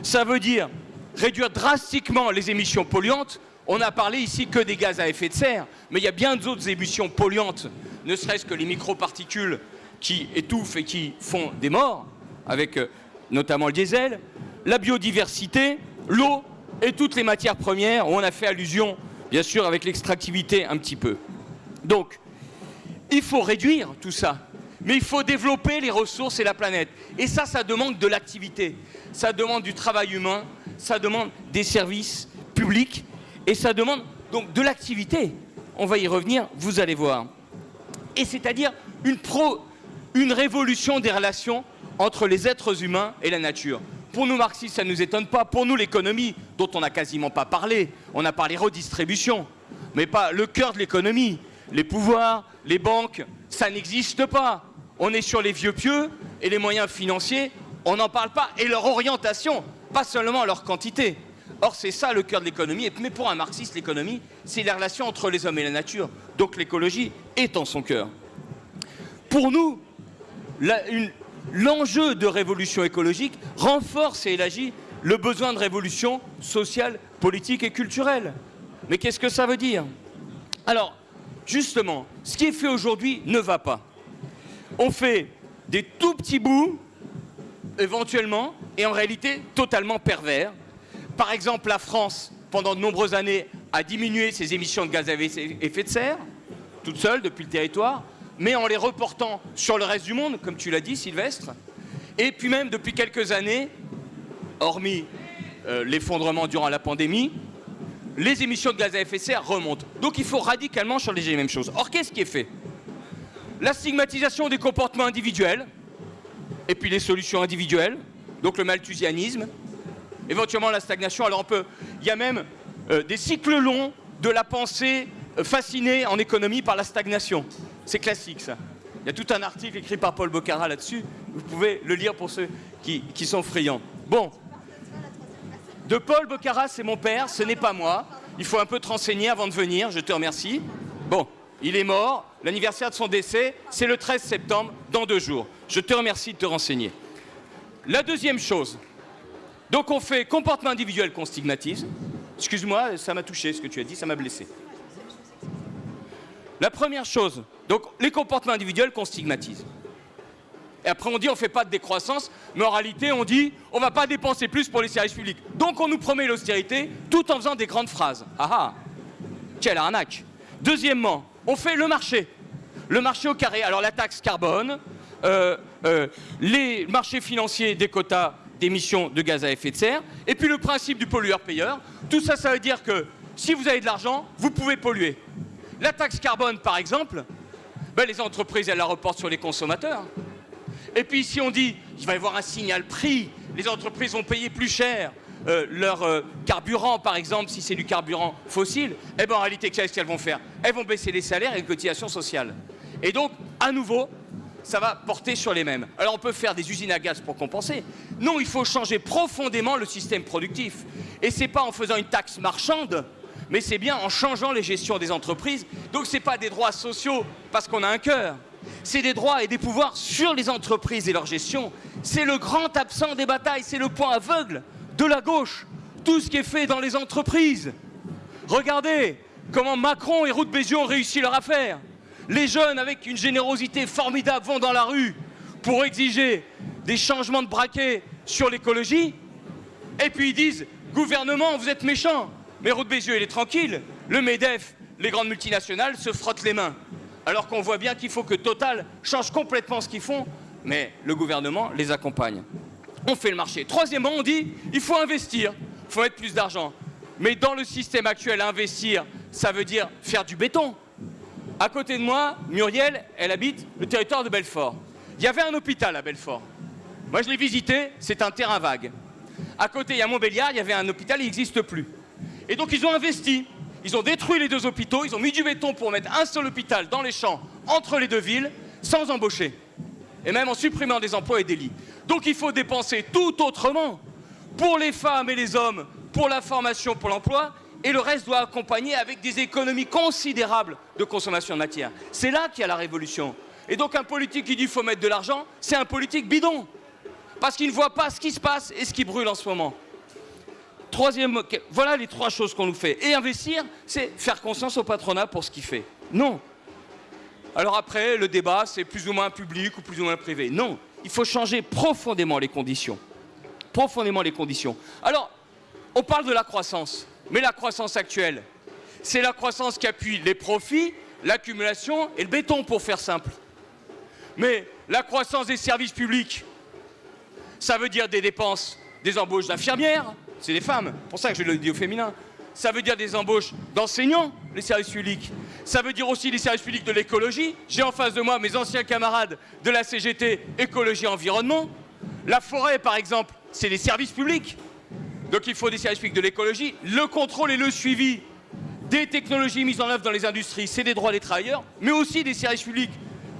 Ça veut dire réduire drastiquement les émissions polluantes. On a parlé ici que des gaz à effet de serre, mais il y a bien d'autres émissions polluantes, ne serait-ce que les microparticules qui étouffent et qui font des morts, avec euh, notamment le diesel, la biodiversité, l'eau et toutes les matières premières, où on a fait allusion, bien sûr, avec l'extractivité un petit peu. Donc, il faut réduire tout ça, mais il faut développer les ressources et la planète. Et ça, ça demande de l'activité, ça demande du travail humain, ça demande des services publics, et ça demande donc de l'activité. On va y revenir, vous allez voir. Et c'est-à-dire une, une révolution des relations entre les êtres humains et la nature. Pour nous marxistes, ça ne nous étonne pas. Pour nous, l'économie, dont on n'a quasiment pas parlé, on a parlé redistribution, mais pas le cœur de l'économie. Les pouvoirs, les banques, ça n'existe pas. On est sur les vieux pieux et les moyens financiers, on n'en parle pas. Et leur orientation, pas seulement leur quantité. Or, c'est ça le cœur de l'économie. Mais pour un marxiste, l'économie, c'est la relation entre les hommes et la nature. Donc l'écologie est en son cœur. Pour nous, l'enjeu de révolution écologique renforce et élargit le besoin de révolution sociale, politique et culturelle. Mais qu'est-ce que ça veut dire? Alors, justement, ce qui est fait aujourd'hui ne va pas. On fait des tout petits bouts, éventuellement, et en réalité totalement pervers. Par exemple, la France, pendant de nombreuses années, a diminué ses émissions de gaz à effet de serre, toute seule depuis le territoire mais en les reportant sur le reste du monde, comme tu l'as dit, Sylvestre. Et puis même, depuis quelques années, hormis euh, l'effondrement durant la pandémie, les émissions de gaz à effet de serre remontent. Donc il faut radicalement changer les mêmes choses. Or, qu'est-ce qui est fait? La stigmatisation des comportements individuels, et puis les solutions individuelles, donc le malthusianisme, éventuellement la stagnation. Alors on peut, il y a même euh, des cycles longs de la pensée euh, fascinée en économie par la stagnation. C'est classique ça. Il y a tout un article écrit par Paul Boccara là-dessus. Vous pouvez le lire pour ceux qui, sont friands. Bon. De Paul Boccara, c'est mon père, ce n'est pas moi. Il faut un peu te renseigner avant de venir, je te remercie. Bon, il est mort, l'anniversaire de son décès, c'est le 13 septembre, dans deux jours. Je te remercie de te renseigner. La deuxième chose, donc on fait comportement individuel qu'on stigmatise. Excuse-moi, ça m'a touché ce que tu as dit, ça m'a blessé. La première chose, donc les comportements individuels qu'on stigmatise. Et après on dit on ne fait pas de décroissance, mais en réalité on dit on ne va pas dépenser plus pour les services publics. Donc on nous promet l'austérité tout en faisant des grandes phrases. Ah ah Quelle arnaque Deuxièmement, on fait le marché. Le marché au carré. Alors la taxe carbone, euh, euh, les marchés financiers des quotas d'émissions de gaz à effet de serre, et puis le principe du pollueur-payeur. Tout ça, ça veut dire que si vous avez de l'argent, vous pouvez polluer. La taxe carbone, par exemple, ben, les entreprises, elles la reportent sur les consommateurs. Et puis si on dit, il va y avoir un signal prix, les entreprises vont payer plus cher euh, leur euh, carburant, par exemple, si c'est du carburant fossile, eh ben, en réalité, qu'est-ce qu'elles vont faire? Elles vont baisser les salaires et les cotisations sociales. Et donc, à nouveau, ça va porter sur les mêmes. Alors on peut faire des usines à gaz pour compenser. Non, il faut changer profondément le système productif. Et c'est pas en faisant une taxe marchande, mais c'est bien en changeant les gestions des entreprises. Donc ce n'est pas des droits sociaux parce qu'on a un cœur. C'est des droits et des pouvoirs sur les entreprises et leur gestion. C'est le grand absent des batailles, c'est le point aveugle de la gauche. Tout ce qui est fait dans les entreprises. Regardez comment Macron et Ruth Bézieux ont réussi leur affaire. Les jeunes, avec une générosité formidable, vont dans la rue pour exiger des changements de braquet sur l'écologie. Et puis ils disent, gouvernement, vous êtes méchant. Mais Ruth Bézieux, il est tranquille. Le MEDEF, les grandes multinationales se frottent les mains. Alors qu'on voit bien qu'il faut que Total change complètement ce qu'ils font, mais le gouvernement les accompagne. On fait le marché. Troisièmement, on dit, il faut investir, il faut mettre plus d'argent. Mais dans le système actuel, investir, ça veut dire faire du béton. À côté de moi, Muriel, elle habite le territoire de Belfort. Il y avait un hôpital à Belfort. Moi, je l'ai visité, c'est un terrain vague. À côté, il y a Montbéliard, il y avait un hôpital, il n'existe plus. Et donc, ils ont investi. Ils ont détruit les deux hôpitaux, ils ont mis du béton pour mettre un seul hôpital dans les champs, entre les deux villes, sans embaucher. Et même en supprimant des emplois et des lits. Donc, il faut dépenser tout autrement. Pour les femmes et les hommes, pour la formation, pour l'emploi, et le reste doit accompagner avec des économies considérables de consommation de matière. C'est là qu'il y a la révolution. Et donc un politique qui dit qu'il faut mettre de l'argent, c'est un politique bidon. Parce qu'il ne voit pas ce qui se passe et ce qui brûle en ce moment. Troisième, voilà les trois choses qu'on nous fait. Et investir, c'est faire conscience au patronat pour ce qu'il fait. Non. Alors après, le débat, c'est plus ou moins public ou plus ou moins privé. Non, il faut changer profondément les conditions. Profondément les conditions. Alors, on parle de la croissance. Mais la croissance actuelle, c'est la croissance qui appuie les profits, l'accumulation et le béton, pour faire simple. Mais la croissance des services publics, ça veut dire des dépenses, des embauches d'infirmières, c'est des femmes, pour ça que je le dis au féminin. Ça veut dire des embauches d'enseignants, les services publics. Ça veut dire aussi les services publics de l'écologie. J'ai en face de moi mes anciens camarades de la CGT Écologie Environnement. La forêt, par exemple, c'est les services publics. Donc il faut des services publics de l'écologie. Le contrôle et le suivi des technologies mises en œuvre dans les industries, c'est des droits des travailleurs, mais aussi des services publics.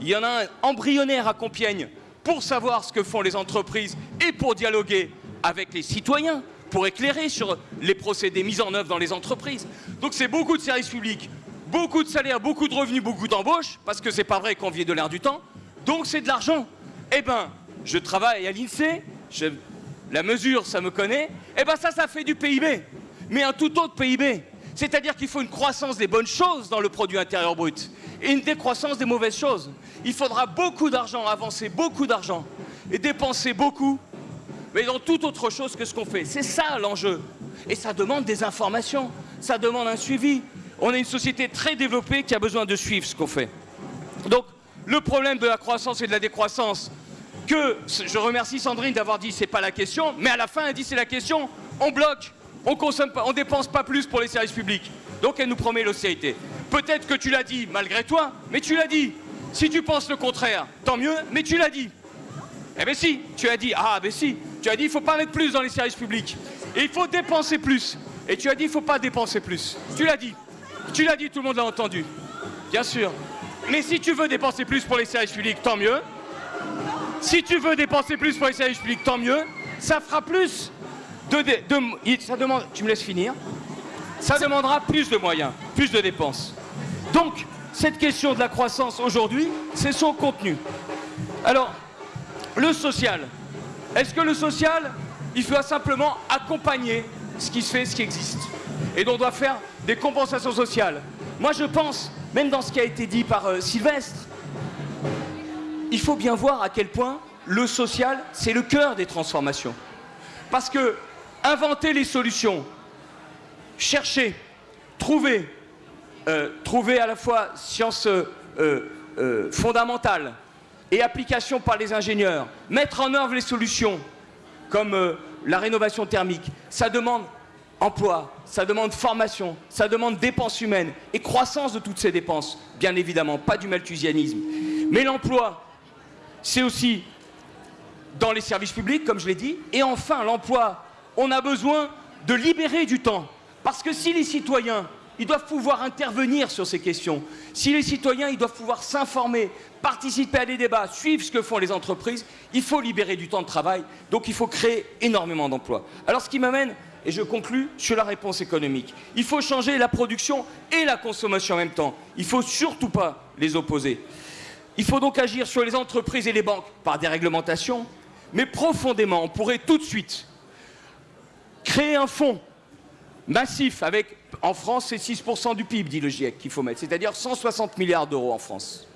Il y en a un embryonnaire à Compiègne pour savoir ce que font les entreprises et pour dialoguer avec les citoyens, pour éclairer sur les procédés mis en œuvre dans les entreprises. Donc c'est beaucoup de services publics, beaucoup de salaires, beaucoup de revenus, beaucoup d'embauches, parce que c'est pas vrai qu'on vit de l'air du temps. Donc c'est de l'argent. Eh ben, je travaille à l'INSEE, la mesure, ça me connaît, eh bien ça, ça fait du PIB, mais un tout autre PIB. C'est-à-dire qu'il faut une croissance des bonnes choses dans le produit intérieur brut et une décroissance des mauvaises choses. Il faudra beaucoup d'argent, avancer beaucoup d'argent et dépenser beaucoup, mais dans toute autre chose que ce qu'on fait. C'est ça l'enjeu. Et ça demande des informations, ça demande un suivi. On est une société très développée qui a besoin de suivre ce qu'on fait. Donc, le problème de la croissance et de la décroissance, que je remercie Sandrine d'avoir dit c'est pas la question, mais à la fin elle dit c'est la question. on bloque, on consomme on dépense pas plus pour les services publics. Donc elle nous promet l'austérité. Peut-être que tu l'as dit malgré toi, mais tu l'as dit. Si tu penses le contraire, tant mieux, mais tu l'as dit. Eh bien si, tu as dit, ah ben si, tu as dit il faut pas mettre plus dans les services publics. Et il faut dépenser plus. Et tu as dit il faut pas dépenser plus. Tu l'as dit. Tu l'as dit, tout le monde l'a entendu. Bien sûr. Mais si tu veux dépenser plus pour les services publics, tant mieux. Si tu veux dépenser plus pour les services publics, tant mieux. Ça fera plus de, ça demande, tu me laisses finir. Ça demandera plus de moyens, plus de dépenses. Donc, cette question de la croissance aujourd'hui, c'est son contenu. Alors, le social. Est-ce que le social, il faut simplement accompagner ce qui se fait, ce qui existe Et donc on doit faire des compensations sociales. Moi je pense, même dans ce qui a été dit par euh, Sylvestre, il faut bien voir à quel point le social, c'est le cœur des transformations. Parce que inventer les solutions, chercher, trouver, euh, trouver à la fois science euh, fondamentale, et application par les ingénieurs, mettre en œuvre les solutions comme euh, la rénovation thermique, ça demande emploi, ça demande formation, ça demande dépenses humaines et croissance de toutes ces dépenses, bien évidemment, pas du malthusianisme. Mais l'emploi, c'est aussi dans les services publics, comme je l'ai dit, et enfin l'emploi, on a besoin de libérer du temps. Parce que si les citoyens ils doivent pouvoir intervenir sur ces questions. Si les citoyens, ils doivent pouvoir s'informer, participer à des débats, suivre ce que font les entreprises, il faut libérer du temps de travail, donc il faut créer énormément d'emplois. Alors ce qui m'amène, et je conclus, sur la réponse économique. Il faut changer la production et la consommation en même temps. Il ne faut surtout pas les opposer. Il faut donc agir sur les entreprises et les banques par des réglementations, mais profondément, on pourrait tout de suite créer un fonds massif avec en France, c'est 6% du PIB, dit le GIEC, qu'il faut mettre, c'est-à-dire 160 milliards d'euros en France.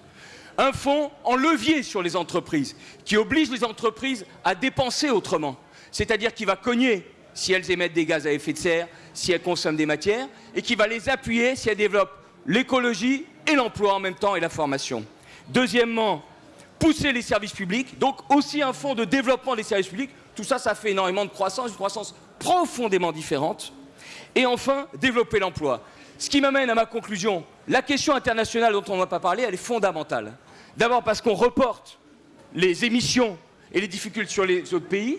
Un fonds en levier sur les entreprises, qui oblige les entreprises à dépenser autrement, c'est-à-dire qui va cogner si elles émettent des gaz à effet de serre, si elles consomment des matières, et qui va les appuyer si elles développent l'écologie et l'emploi en même temps et la formation. Deuxièmement, pousser les services publics, donc aussi un fonds de développement des services publics. Tout ça, ça fait énormément de croissance, une croissance profondément différente. Et enfin, développer l'emploi. Ce qui m'amène à ma conclusion. La question internationale dont on n'a pas parlé, elle est fondamentale. D'abord parce qu'on reporte les émissions et les difficultés sur les autres pays,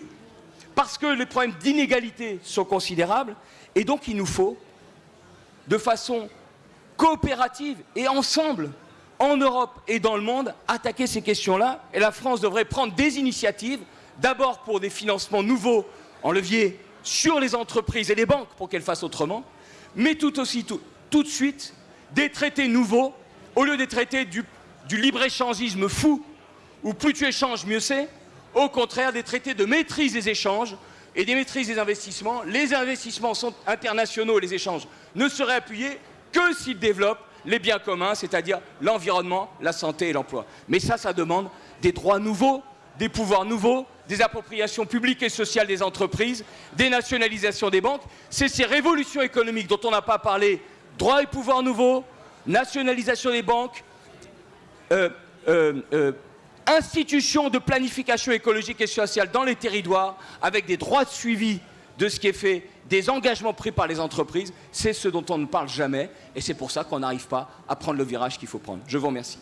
parce que les problèmes d'inégalité sont considérables, et donc il nous faut, de façon coopérative et ensemble, en Europe et dans le monde, attaquer ces questions-là. Et la France devrait prendre des initiatives, d'abord pour des financements nouveaux en levier sur les entreprises et les banques pour qu'elles fassent autrement, mais tout aussi tout, tout de suite des traités nouveaux, au lieu des traités du, du libre-échangisme fou, où plus tu échanges, mieux c'est, au contraire des traités de maîtrise des échanges et des maîtrises des investissements. Les investissements sont internationaux, les échanges ne seraient appuyés que s'ils développent les biens communs, c'est-à-dire l'environnement, la santé et l'emploi. Mais ça, ça demande des droits nouveaux, des pouvoirs nouveaux, des appropriations publiques et sociales des entreprises, des nationalisations des banques. C'est ces révolutions économiques dont on n'a pas parlé, droits et pouvoirs nouveaux, nationalisation des banques, euh, euh, euh, institutions de planification écologique et sociale dans les territoires, avec des droits de suivi de ce qui est fait, des engagements pris par les entreprises, c'est ce dont on ne parle jamais, et c'est pour ça qu'on n'arrive pas à prendre le virage qu'il faut prendre. Je vous remercie.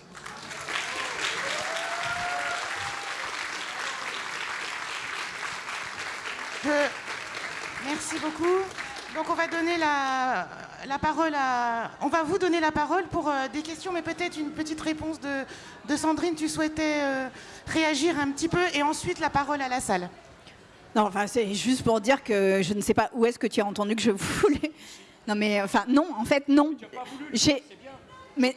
Merci beaucoup. Donc on va donner la, parole à... On va vous donner la parole pour euh, des questions, mais peut-être une petite réponse de, Sandrine. Tu souhaitais euh, réagir un petit peu et ensuite la parole à la salle. Non, enfin c'est juste pour dire que je ne sais pas où est-ce que tu as entendu que je voulais... Non mais enfin non, en fait non. J'ai... Mais...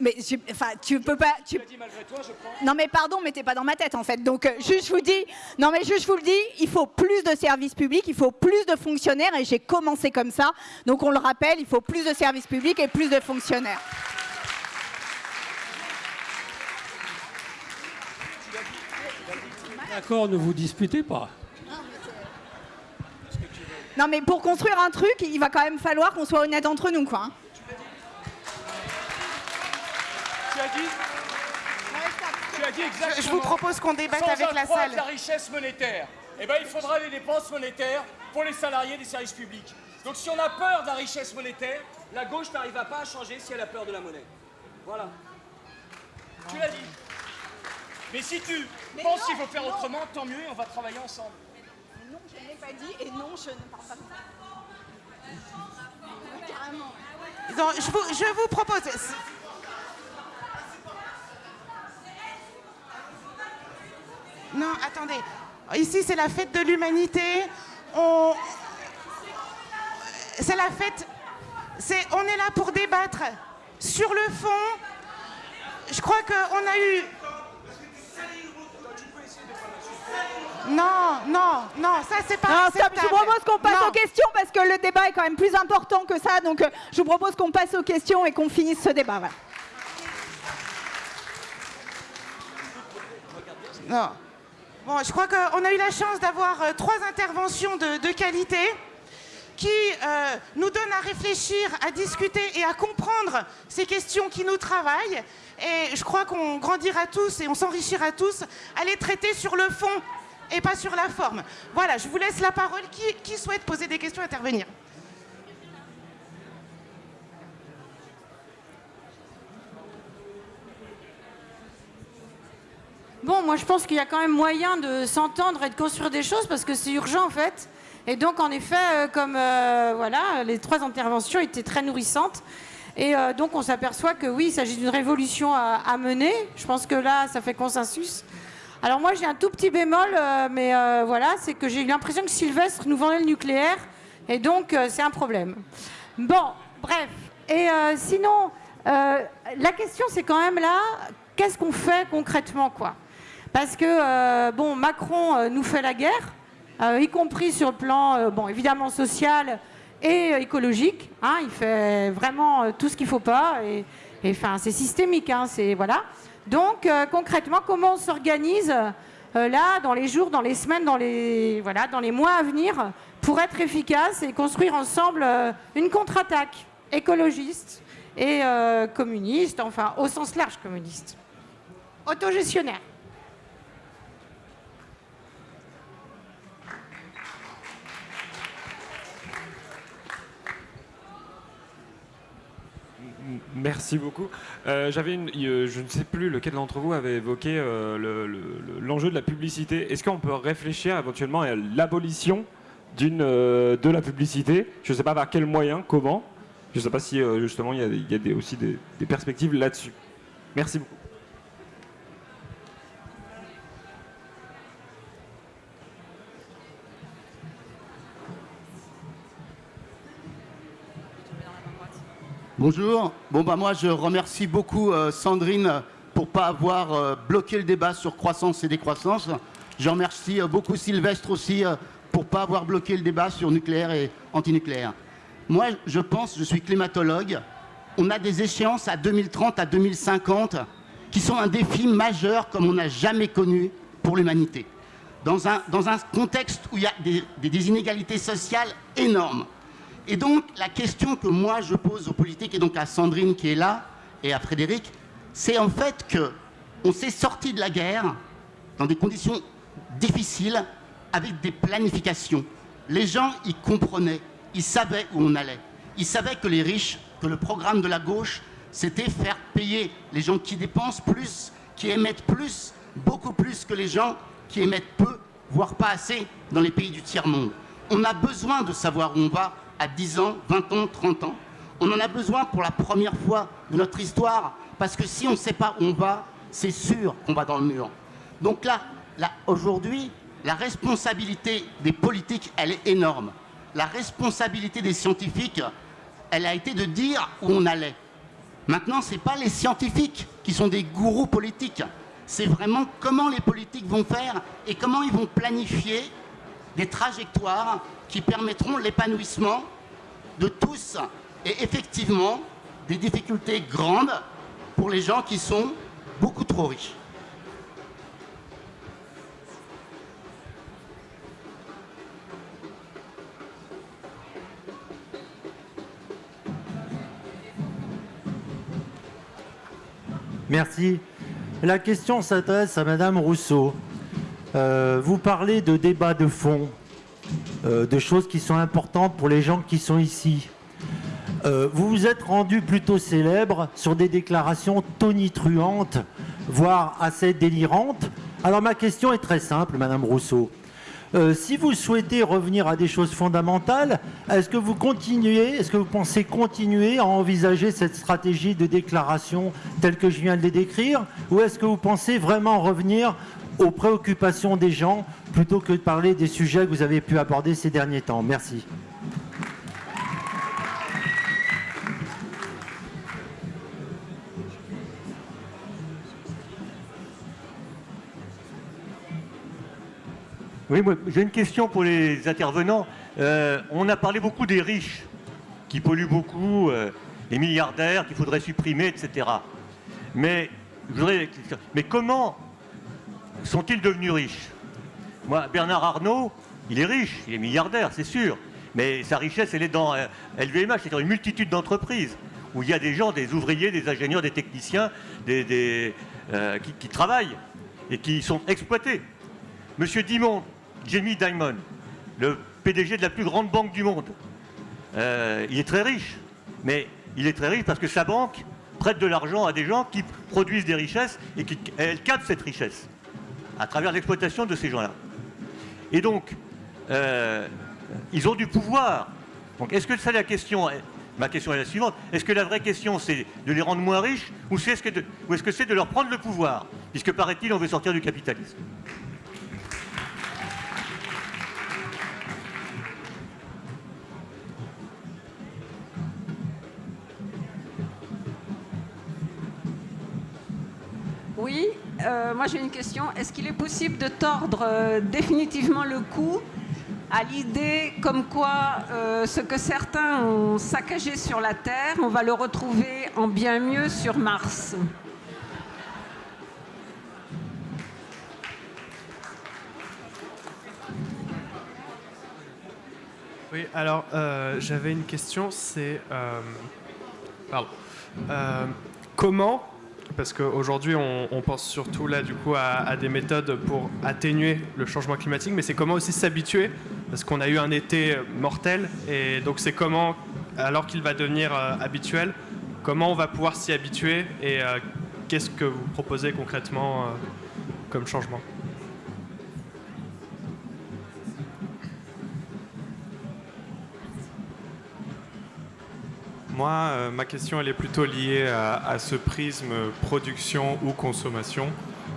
Mais enfin, tu peux pas. Tu... Dit malgré toi, je prends. Non mais pardon, mais t'es pas dans ma tête en fait. Donc euh, juste je vous dis, non mais juste je vous le dis, il faut plus de services publics, il faut plus de fonctionnaires et j'ai commencé comme ça. Donc on le rappelle, il faut plus de services publics et plus de fonctionnaires. D'accord, ne vous disputez pas. Non mais pour construire un truc, il va quand même falloir qu'on soit honnête entre nous quoi. Hein. Je vous propose qu'on débatte avec la salle. la richesse monétaire eh ben, il faudra les dépenses monétaires pour les salariés des services publics. Donc si on a peur de la richesse monétaire, la gauche n'arrivera pas à changer si elle a peur de la monnaie. Voilà. Tu l'as dit. Mais si tu penses qu'il faut faire autrement, tant mieux, on va travailler ensemble. non, je ne l'ai pas dit et non, je ne parle pas. Carrément. Donc, je, vous, je vous propose. Non, attendez. Ici, c'est la fête de l'humanité. On... C'est la fête. C'est... On est là pour débattre sur le fond. Je crois qu'on a eu. Non, non, non, ça c'est pas Non, stop, je vous propose qu'on passe Non. aux questions parce que le débat est quand même plus important que ça. Donc, euh, je vous propose qu'on passe aux questions et qu'on finisse ce débat. voilà. Non. Je crois qu'on a eu la chance d'avoir euh, trois interventions de, de qualité qui euh, nous donnent à réfléchir, à discuter et à comprendre ces questions qui nous travaillent. Et je crois qu'on grandira tous et on s'enrichira tous à les traiter sur le fond et pas sur la forme. Voilà, je vous laisse la parole. Qui, qui souhaite poser des questions, intervenir? Bon, moi je pense qu'il y a quand même moyen de s'entendre et de construire des choses parce que c'est urgent en fait. Et donc en effet, euh, comme euh, voilà, les trois interventions étaient très nourrissantes. Et euh, donc on s'aperçoit que oui, il s'agit d'une révolution à, mener. Je pense que là, ça fait consensus. Alors moi j'ai un tout petit bémol, mais voilà, c'est que j'ai eu l'impression que Sylvestre nous vendait le nucléaire. Et donc c'est un problème. Bon, bref. Et sinon, la question c'est quand même là, qu'est-ce qu'on fait concrètement quoi? Parce que, euh, bon, Macron euh, nous fait la guerre, euh, y compris sur le plan, bon, évidemment social et écologique. hein. il fait vraiment tout ce qu'il ne faut pas. Et, c'est systémique. hein, c'est, voilà. Donc, concrètement, comment on s'organise là, dans les jours, dans les semaines, dans les, voilà, dans les mois à venir, pour être efficace et construire ensemble une contre-attaque écologiste et communiste, enfin, au sens large communiste. Autogestionnaire. Merci beaucoup. Euh, J'avais euh, je ne sais plus lequel d'entre vous avait évoqué euh, le- le- le- l'enjeu de la publicité. Est-ce qu'on peut réfléchir éventuellement à l'abolition de la publicité? Je ne sais pas par quel moyen, comment. Je ne sais pas si justement il y a, des- aussi des perspectives là-dessus. Merci beaucoup. Bonjour. Bon bah moi je remercie beaucoup euh, Sandrine pour pas avoir euh, bloqué le débat sur croissance et décroissance. Je remercie euh, beaucoup Sylvestre aussi pour pas avoir bloqué le débat sur nucléaire et antinucléaire. Moi je pense, je suis climatologue, on a des échéances à 2030, à 2050 qui sont un défi majeur comme on n'a jamais connu pour l'humanité. Dans un, contexte où il y a des inégalités sociales énormes. Et donc, la question que moi je pose aux politiques, et donc à Sandrine qui est là, et à Frédéric, c'est en fait que on s'est sorti de la guerre dans des conditions difficiles, avec des planifications. Les gens, ils comprenaient, ils savaient où on allait. Ils savaient que les riches, que le programme de la gauche, c'était faire payer les gens qui dépensent plus, qui émettent plus, beaucoup plus que les gens qui émettent peu, voire pas assez, dans les pays du tiers-monde. On a besoin de savoir où on va à 10 ans, 20 ans, 30 ans. On en a besoin pour la première fois de notre histoire, parce que si on ne sait pas où on va, c'est sûr qu'on va dans le mur. Donc là, là aujourd'hui, la responsabilité des politiques, elle est énorme. La responsabilité des scientifiques, elle a été de dire où on allait. Maintenant, ce n'est pas les scientifiques qui sont des gourous politiques. C'est vraiment comment les politiques vont faire et comment ils vont planifier des trajectoires qui permettront l'épanouissement de tous et effectivement des difficultés grandes pour les gens qui sont beaucoup trop riches. Merci. La question s'adresse à Madame Rousseau. Euh, vous parlez de débats de fond, euh, de choses qui sont importantes pour les gens qui sont ici. Euh, vous vous êtes rendu plutôt célèbre sur des déclarations tonitruantes, voire assez délirantes. Alors ma question est très simple, Madame Rousseau. Si vous souhaitez revenir à des choses fondamentales, est-ce que vous continuez, est-ce que vous pensez continuer à envisager cette stratégie de déclaration telle que je viens de les décrire, ou est-ce que vous pensez vraiment revenir aux préoccupations des gens plutôt que de parler des sujets que vous avez pu aborder ces derniers temps Merci. Oui, j'ai une question pour les intervenants. Euh, on a parlé beaucoup des riches qui polluent beaucoup, euh, les milliardaires qu'il faudrait supprimer, etc. Mais, mais comment sont-ils devenus riches? Moi, Bernard Arnault, il est riche, il est milliardaire, c'est sûr. Mais sa richesse, elle est dans LVMH, euh, c'est dans une multitude d'entreprises où il y a des gens, des ouvriers, des ingénieurs, des techniciens, des, qui, travaillent et qui sont exploités. Monsieur Dimon, Jamie Dimon, le PDG de la plus grande banque du monde. Euh, il est très riche, mais il est très riche parce que sa banque prête de l'argent à des gens qui produisent des richesses et qui elle cette richesse à travers l'exploitation de ces gens-là. Et donc, euh, ils ont du pouvoir. Donc, est-ce que c'est la question Ma question est la suivante. Est-ce que la vraie question, c'est de les rendre moins riches ou est-ce que c'est de leur prendre le pouvoir? Puisque, paraît-il, on veut sortir du capitalisme. Euh, moi j'ai une question. Est-ce qu'il est possible de tordre euh, définitivement le cou à l'idée comme quoi euh, ce que certains ont saccagé sur la Terre, on va le retrouver en bien mieux sur Mars? Oui, alors j'avais une question, c'est... comment parce qu'aujourd'hui, on, pense surtout là, du coup, à, des méthodes pour atténuer le changement climatique, mais c'est comment aussi s'habituer, parce qu'on a eu un été mortel, et donc c'est comment, alors qu'il va devenir euh, habituel, comment on va pouvoir s'y habituer, et euh, qu'est-ce que vous proposez concrètement euh, comme changement? Moi, euh, ma question, elle est plutôt liée à, ce prisme production ou consommation.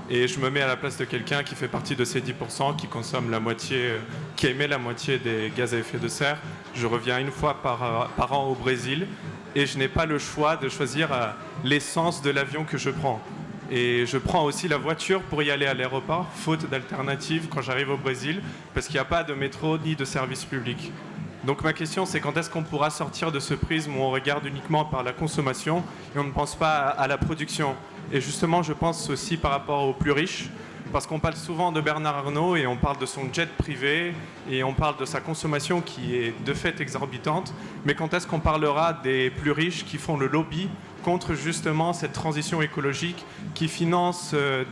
Et je me mets à la place de quelqu'un qui fait partie de ces 10%, qui consomme la moitié, qui émet la moitié des gaz à effet de serre. Je reviens une fois par, par an au Brésil et je n'ai pas le choix de choisir euh, l'essence de l'avion que je prends. Et je prends aussi la voiture pour y aller à l'aéroport, faute d'alternative quand j'arrive au Brésil, parce qu'il n'y a pas de métro ni de service public. Donc ma question, c'est quand est-ce qu'on pourra sortir de ce prisme où on regarde uniquement par la consommation et on ne pense pas à, la production? Et justement, je pense aussi par rapport aux plus riches, parce qu'on parle souvent de Bernard Arnault et on parle de son jet privé et on parle de sa consommation qui est de fait exorbitante, mais quand est-ce qu'on parlera des plus riches qui font le lobby contre justement cette transition écologique qui finance euh,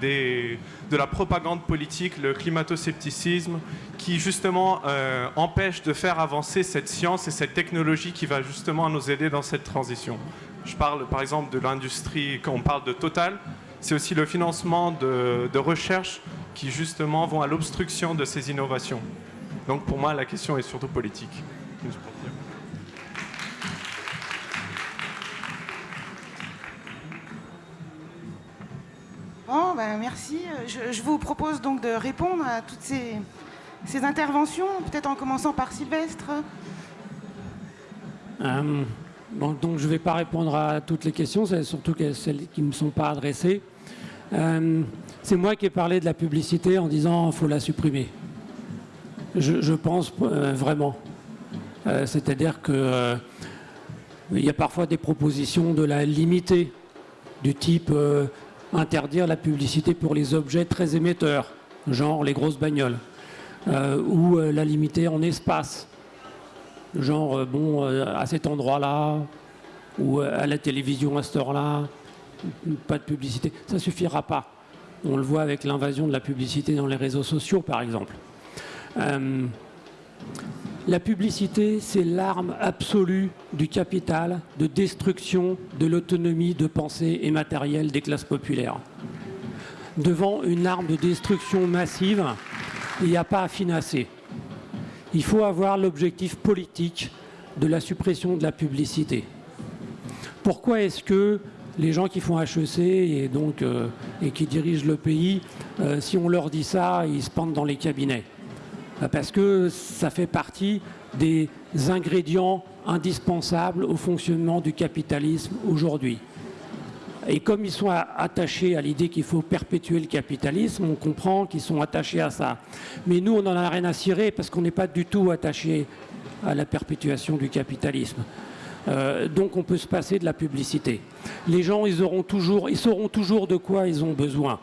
de la propagande politique, le climato-scepticisme, qui justement euh, empêche de faire avancer cette science et cette technologie qui va justement nous aider dans cette transition. Je parle par exemple de l'industrie, quand on parle de Total, c'est aussi le financement de recherches qui justement vont à l'obstruction de ces innovations. Donc pour moi, la question est surtout politique. Ben, merci. Je, vous propose donc de répondre à toutes ces, interventions, peut-être en commençant par Sylvestre. Euh, donc je ne vais pas répondre à toutes les questions, surtout celles qui ne me sont pas adressées. Euh, c'est moi qui ai parlé de la publicité en disant qu'il faut la supprimer. Je, pense euh, vraiment. C'est-à-dire qu'il y a parfois des propositions de la limiter, du type interdire la publicité pour les objets très émetteurs, genre les grosses bagnoles, euh, ou euh, la limiter en espace, genre euh, bon à cet endroit-là, ou à la télévision à cette heure-là, pas de publicité, ça suffira pas. On le voit avec l'invasion de la publicité dans les réseaux sociaux, par exemple. La publicité, c'est l'arme absolue du capital, de destruction de l'autonomie de pensée et matérielle des classes populaires. Devant une arme de destruction massive, il n'y a pas à finasser. Il faut avoir l'objectif politique de la suppression de la publicité. Pourquoi est-ce que les gens qui font HEC et, euh, et qui dirigent le pays, euh, si on leur dit ça, ils se pendent dans les cabinets? Parce que ça fait partie des ingrédients indispensables au fonctionnement du capitalisme aujourd'hui. Et comme ils sont attachés à l'idée qu'il faut perpétuer le capitalisme, on comprend qu'ils sont attachés à ça. Mais nous, on n'en a rien à cirer parce qu'on n'est pas du tout attachés à la perpétuation du capitalisme. Euh, donc on peut se passer de la publicité. Les gens, ils, auront toujours, ils sauront toujours de quoi ils ont besoin.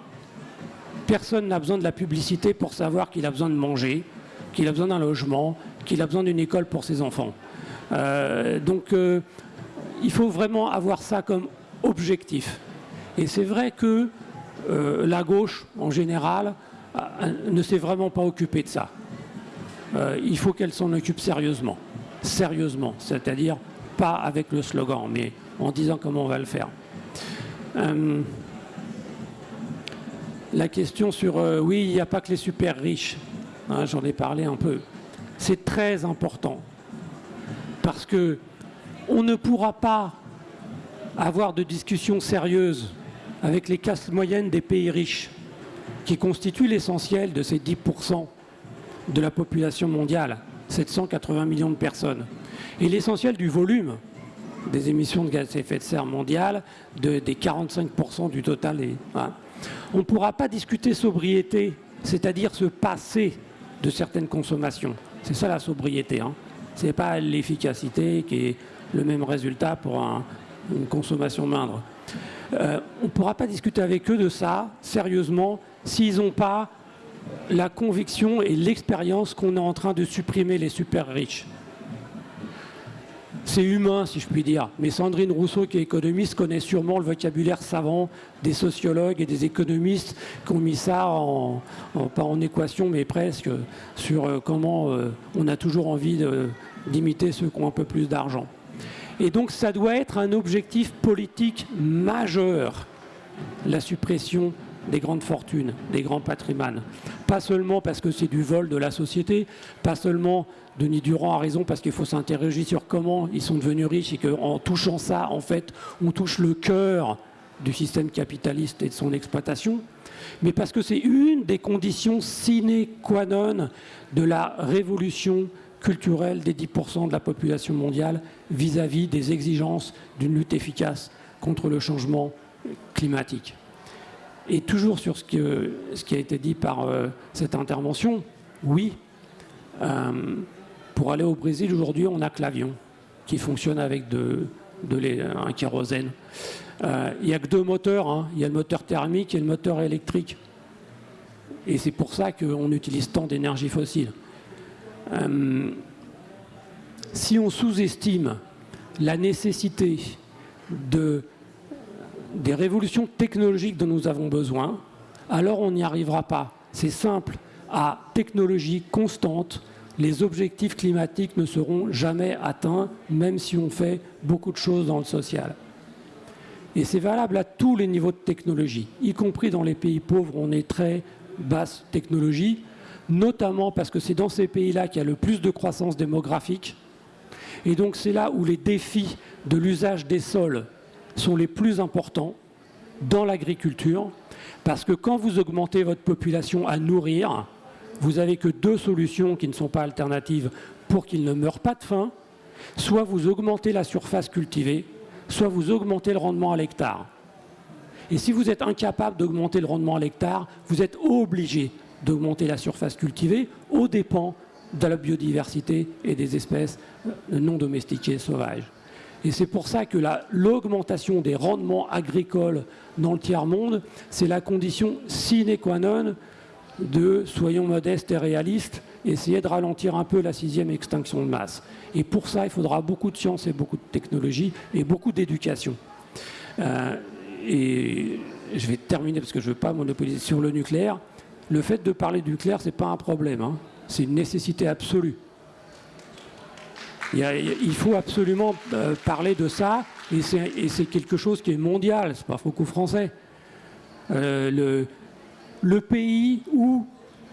Personne n'a besoin de la publicité pour savoir qu'il a besoin de manger, qu'il a besoin d'un logement, qu'il a besoin d'une école pour ses enfants. Euh, donc euh, il faut vraiment avoir ça comme objectif. Et c'est vrai que la gauche, en général, ne s'est vraiment pas occupée de ça. il faut qu'elle s'en occupe sérieusement. Sérieusement, c'est-à-dire pas avec le slogan, mais en disant comment on va le faire. Euh, la question sur euh, oui, il n'y a pas que les super riches, hein, j'en ai parlé un peu. C'est très important parce que on ne pourra pas avoir de discussions sérieuses avec les classes moyennes des pays riches, qui constituent l'essentiel de ces 10% de la population mondiale, 780 millions de personnes. Et l'essentiel du volume des émissions de gaz à effet de serre mondiales, des 45% du total. Hein. On ne pourra pas discuter sobriété, c'est-à-dire se passer de certaines consommations. C'est ça la sobriété. Hein. Ce n'est pas l'efficacité qui est le même résultat pour une consommation moindre. Euh, on ne pourra pas discuter avec eux de ça, sérieusement, s'ils n'ont pas la conviction et l'expérience qu'on est en train de supprimer les super riches c'est humain, si je puis dire. Mais Sandrine Rousseau, qui est économiste, connaît sûrement le vocabulaire savant des sociologues et des économistes qui ont mis ça, en, pas en équation, mais presque, sur euh, comment euh, on a toujours envie d'imiter ceux qui ont un peu plus d'argent. Et donc ça doit être un objectif politique majeur, la suppression des grandes fortunes, des grands patrimoines. Pas seulement parce que c'est du vol de la société, pas seulement Denis Durand a raison parce qu'il faut s'interroger sur comment ils sont devenus riches et qu'en touchant ça, en fait, on touche le cœur du système capitaliste et de son exploitation, mais parce que c'est une des conditions sine qua non de la révolution culturelle des 10% de la population mondiale vis-à-vis des exigences d'une lutte efficace contre le changement climatique. Et toujours sur ce, qui a été dit par euh, cette intervention, oui, euh, pour aller au Brésil, aujourd'hui, on n'a que l'avion qui fonctionne avec de, un kérosène. Euh, il n'y a que deux moteurs. Hein. Il y a le moteur thermique et le moteur électrique. Et c'est pour ça qu'on utilise tant d'énergie fossile. Euh, si on sous-estime la nécessité de, des révolutions technologiques dont nous avons besoin, alors on n'y arrivera pas. C'est simple. À technologie constante, les objectifs climatiques ne seront jamais atteints, même si on fait beaucoup de choses dans le social. Et c'est valable à tous les niveaux de technologie, y compris dans les pays pauvres, on est très basse technologie, notamment parce que c'est dans ces pays-là qu'il y a le plus de croissance démographique. Et donc c'est là où les défis de l'usage des sols sont les plus importants dans l'agriculture, parce que quand vous augmentez votre population à nourrir, vous n'avez que deux solutions qui ne sont pas alternatives pour qu'ils ne meurent pas de faim. Soit vous augmentez la surface cultivée, soit vous augmentez le rendement à l'hectare. Et si vous êtes incapable d'augmenter le rendement à l'hectare, vous êtes obligé d'augmenter la surface cultivée aux dépens de la biodiversité et des espèces euh, non domestiquées sauvages. Et c'est pour ça que l'augmentation des rendements agricoles dans le tiers-monde, c'est la condition sine qua non de, soyons modestes et réalistes, essayer de ralentir un peu la sixième extinction de masse. Et pour ça, il faudra beaucoup de science et beaucoup de technologie et beaucoup d'éducation. Euh, et je vais terminer parce que je ne veux pas monopoliser sur le nucléaire. Le fait de parler du nucléaire, ce n'est pas un problème. hein. C'est une nécessité absolue. Il, faut absolument euh, parler de ça, et c'est quelque chose qui est mondial, c'est pas franco-français. Le, pays où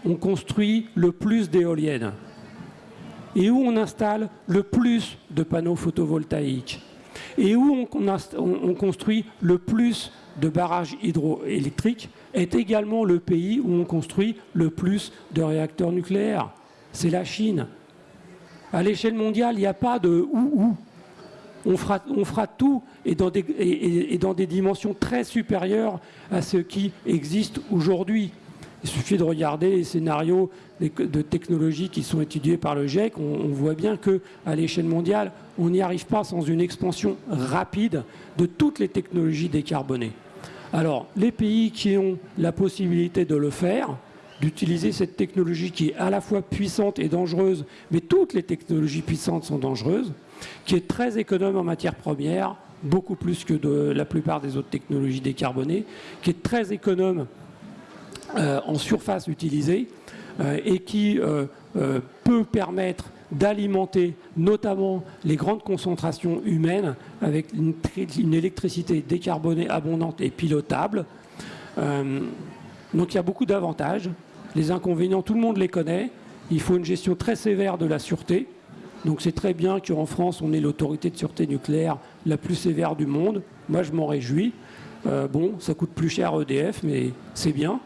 on construit le plus d'éoliennes et où on installe le plus de panneaux photovoltaïques et où on, construit le plus de barrages hydroélectriques est également le pays où on construit le plus de réacteurs nucléaires. C'est la Chine. À l'échelle mondiale, il n'y a pas de ou ou. On fera, tout et dans, des, dimensions très supérieures à ce qui existe aujourd'hui. Il suffit de regarder les scénarios de technologies qui sont étudiés par le GIEC. On, on voit bien qu'à l'échelle mondiale, on n'y arrive pas sans une expansion rapide de toutes les technologies décarbonées. Alors, les pays qui ont la possibilité de le faire, d'utiliser cette technologie qui est à la fois puissante et dangereuse, mais toutes les technologies puissantes sont dangereuses, qui est très économe en matières premières, beaucoup plus que la plupart des autres technologies décarbonées, qui est très économe euh, en surface utilisée euh, et qui euh, peut permettre d'alimenter notamment les grandes concentrations humaines avec une, une électricité décarbonée abondante et pilotable. Donc il y a beaucoup d'avantages. Les inconvénients, tout le monde les connaît. Il faut une gestion très sévère de la sûreté. Donc c'est très bien qu'en France, on ait l'autorité de sûreté nucléaire la plus sévère du monde. Moi, je m'en réjouis. Euh, bon, ça coûte plus cher à EDF, mais c'est bien.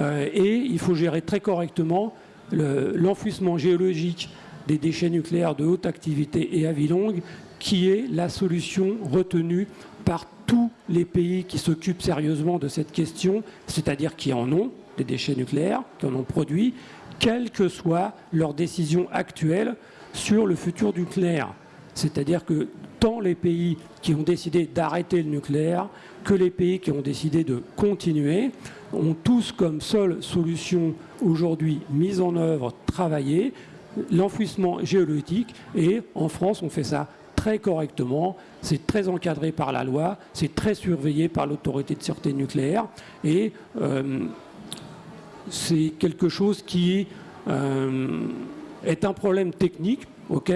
Euh, et il faut gérer très correctement le- l'enfouissement géologique des déchets nucléaires de haute activité et à vie longue, qui est la solution retenue par tous les pays qui s'occupent sérieusement de cette question, c'est-à-dire qui en ont des déchets nucléaires, qui en ont produit, quelle que soit leur décision actuelle sur le futur nucléaire. C'est-à-dire que tant les pays qui ont décidé d'arrêter le nucléaire que les pays qui ont décidé de continuer ont tous comme seule solution aujourd'hui mise en œuvre, travaillée, l'enfouissement géologique. Et en France, on fait ça très correctement, c'est très encadré par la loi, c'est très surveillé par l'autorité de sûreté nucléaire. Et euh, c'est quelque chose qui euh, est un problème technique, ok,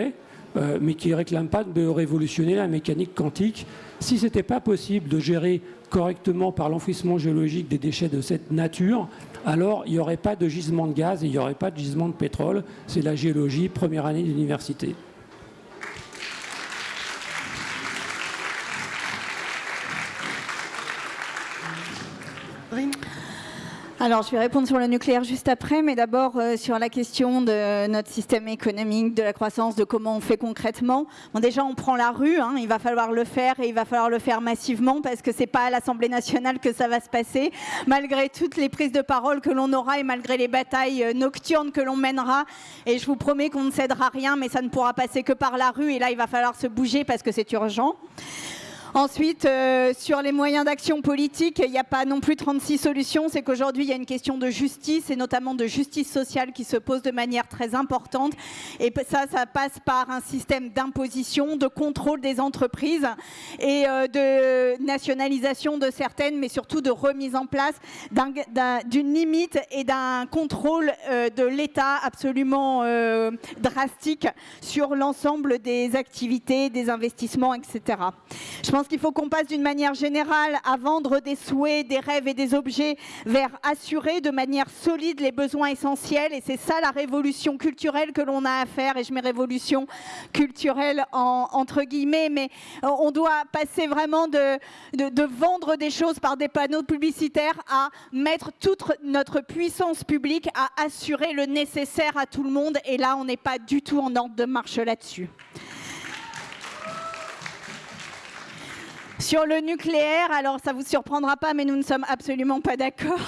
euh, mais qui ne réclame pas de révolutionner la mécanique quantique. Si ce n'était pas possible de gérer correctement par l'enfouissement géologique des déchets de cette nature, alors il n'y aurait pas de gisement de gaz et il n'y aurait pas de gisement de pétrole. C'est la géologie, première année d'université. Alors, je vais répondre sur le nucléaire juste après, mais d'abord euh, sur la question de notre système économique, de la croissance, de comment on fait concrètement. Bon, déjà, on prend la rue, hein, il va falloir le faire et il va falloir le faire massivement parce que c'est pas à l'Assemblée nationale que ça va se passer, malgré toutes les prises de parole que l'on aura et malgré les batailles euh, nocturnes que l'on mènera. Et je vous promets qu'on ne cédera rien, mais ça ne pourra passer que par la rue. Et là, il va falloir se bouger parce que c'est urgent. Ensuite, euh, sur les moyens d'action politique, il n'y a pas non plus 36 solutions. C'est qu'aujourd'hui, il y a une question de justice et notamment de justice sociale qui se pose de manière très importante. Et ça, ça passe par un système d'imposition, de contrôle des entreprises et euh, de nationalisation de certaines, mais surtout de remise en place d'un- d'un- d'une limite et d'un contrôle euh, de l'État absolument drastique sur l'ensemble des activités, des investissements, etc. qu'il faut qu'on passe d'une manière générale à vendre des souhaits, des rêves et des objets vers assurer de manière solide les besoins essentiels. Et c'est ça la révolution culturelle que l'on a à faire. Et je mets révolution culturelle en- entre guillemets, mais on doit passer vraiment de vendre des choses par des panneaux publicitaires à mettre toute notre puissance publique à assurer le nécessaire à tout le monde. Et là, on n'est pas du tout en ordre de marche là-dessus. Sur le nucléaire, alors ça vous surprendra pas, mais nous ne sommes absolument pas d'accord.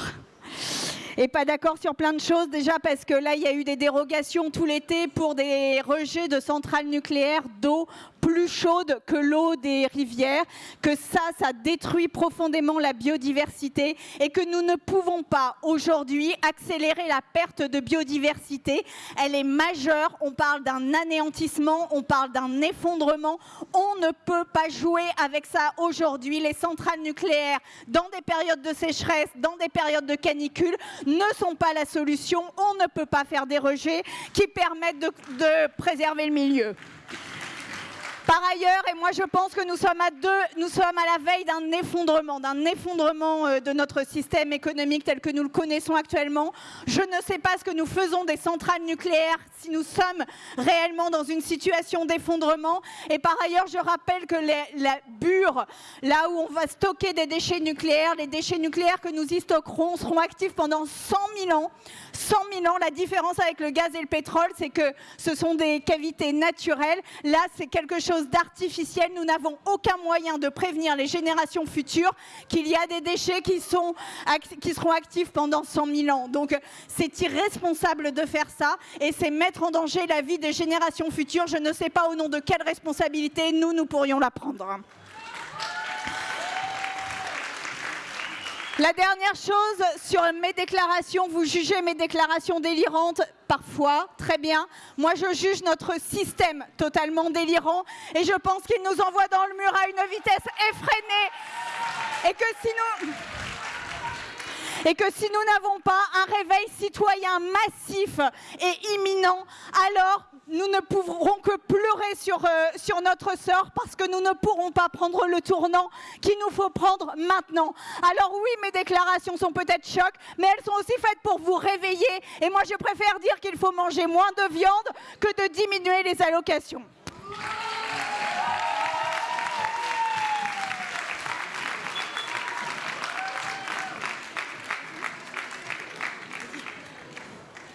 Et pas d'accord sur plein de choses, déjà parce que là, il y a eu des dérogations tout l'été pour des rejets de centrales nucléaires d'eau plus chaude que l'eau des rivières, que ça, ça détruit profondément la biodiversité et que nous ne pouvons pas aujourd'hui accélérer la perte de biodiversité. Elle est majeure, on parle d'un anéantissement, on parle d'un effondrement. On ne peut pas jouer avec ça aujourd'hui. Les centrales nucléaires, dans des périodes de sécheresse, dans des périodes de canicule, ne sont pas la solution. On ne peut pas faire des rejets qui permettent de, de préserver le milieu. Par ailleurs, et moi je pense que nous sommes à deux, nous sommes à la veille d'un effondrement, d'un effondrement euh, de notre système économique tel que nous le connaissons actuellement. Je ne sais pas ce que nous faisons des centrales nucléaires si nous sommes réellement dans une situation d'effondrement. Et par ailleurs, je rappelle que les, la bure, là où on va stocker des déchets nucléaires, les déchets nucléaires que nous y stockerons seront actifs pendant 100 000 ans. 100 000 ans. La différence avec le gaz et le pétrole, c'est que ce sont des cavités naturelles. Là, c'est quelque chose d'artificiel. Nous n'avons aucun moyen de prévenir les générations futures qu'il y a des déchets qui, sont, qui seront actifs pendant 100 000 ans. Donc, c'est irresponsable de faire ça et c'est mettre en danger la vie des générations futures. Je ne sais pas au nom de quelle responsabilité nous, nous pourrions la prendre. La dernière chose sur mes déclarations, vous jugez mes déclarations délirantes parfois, très bien. Moi, je juge notre système totalement délirant et je pense qu'il nous envoie dans le mur à une vitesse effrénée et que si nous n'avons pas un réveil citoyen massif et imminent, alors nous ne pourrons que pleurer sur, euh, sur notre sort parce que nous ne pourrons pas prendre le tournant qu'il nous faut prendre maintenant. Alors oui, mes déclarations sont peut-être chocs, mais elles sont aussi faites pour vous réveiller. Et moi, je préfère dire qu'il faut manger moins de viande que de diminuer les allocations.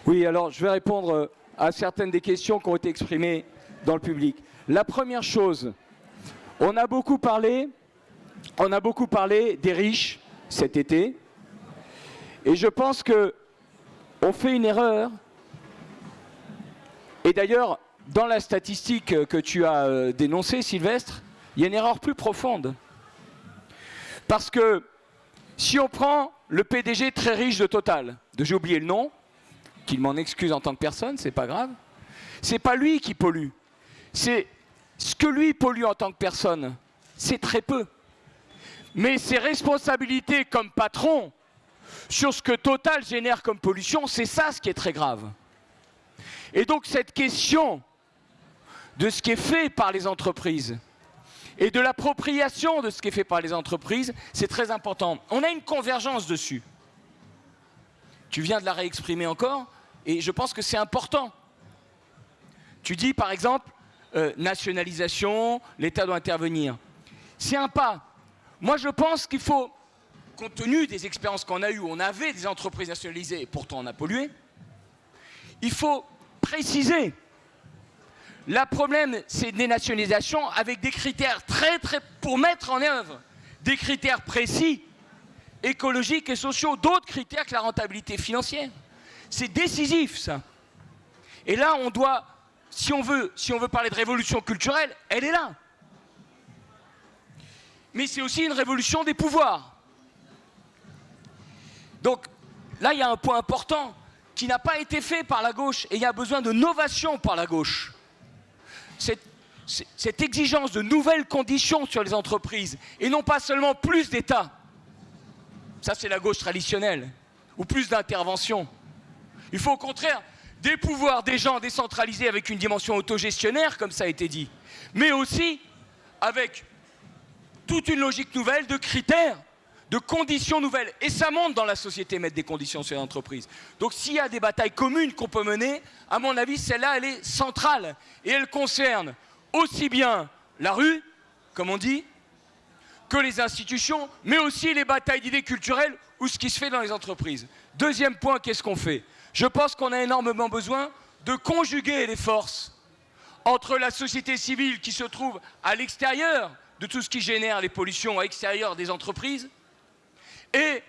Oui, alors je vais répondre euh, à certaines des questions qui ont été exprimées dans le public. La première chose, on a beaucoup parlé, on a beaucoup parlé des riches cet été, et je pense que on fait une erreur. Et d'ailleurs, dans la statistique que tu as euh, dénoncée, Sylvestre, il y a une erreur plus profonde. Parce que si on prend le PDG très riche de Total, j'ai oublié le nom, qu'il m'en excuse en tant que personne, c'est pas grave. C'est pas lui qui pollue. C'est ce que lui pollue en tant que personne, c'est très peu. Mais ses responsabilités comme patron sur ce que Total génère comme pollution, c'est ça ce qui est très grave. Et donc cette question de ce qui est fait par les entreprises et de l'appropriation de ce qui est fait par les entreprises, c'est très important. On a une convergence dessus. Tu viens de la réexprimer encore et je pense que c'est important. Tu dis par exemple, euh, nationalisation, l'État doit intervenir. C'est un pas. Moi je pense qu'il faut, compte tenu des expériences qu'on a eues, on avait des entreprises nationalisées et pourtant on a pollué, il faut préciser. Le problème, c'est des nationalisations avec des critères très très pour mettre en œuvre des critères précis, écologiques et sociaux, d'autres critères que la rentabilité financière. C'est décisif, ça. Et là, on doit, si on, veut, parler de révolution culturelle, elle est là. Mais c'est aussi une révolution des pouvoirs. Donc, là, il y a un point important qui n'a pas été fait par la gauche, et il y a besoin de novation par la gauche. Cette, cette exigence de nouvelles conditions sur les entreprises, et non pas seulement plus d'État. Ça, c'est la gauche traditionnelle, ou plus d'intervention. Il faut au contraire des pouvoirs des gens décentralisés avec une dimension autogestionnaire, comme ça a été dit, mais aussi avec toute une logique nouvelle de critères, de conditions nouvelles. Et ça monte dans la société, mettre des conditions sur les entreprises. Donc s'il y a des batailles communes qu'on peut mener, à mon avis, celle-là, elle est centrale. Et elle concerne aussi bien la rue, comme on dit, que les institutions, mais aussi les batailles d'idées culturelles ou ce qui se fait dans les entreprises. Deuxième point, qu'est-ce qu'on fait? Je pense qu'on a énormément besoin de conjuguer les forces entre la société civile qui se trouve à l'extérieur de tout ce qui génère les pollutions à l'extérieur des entreprises et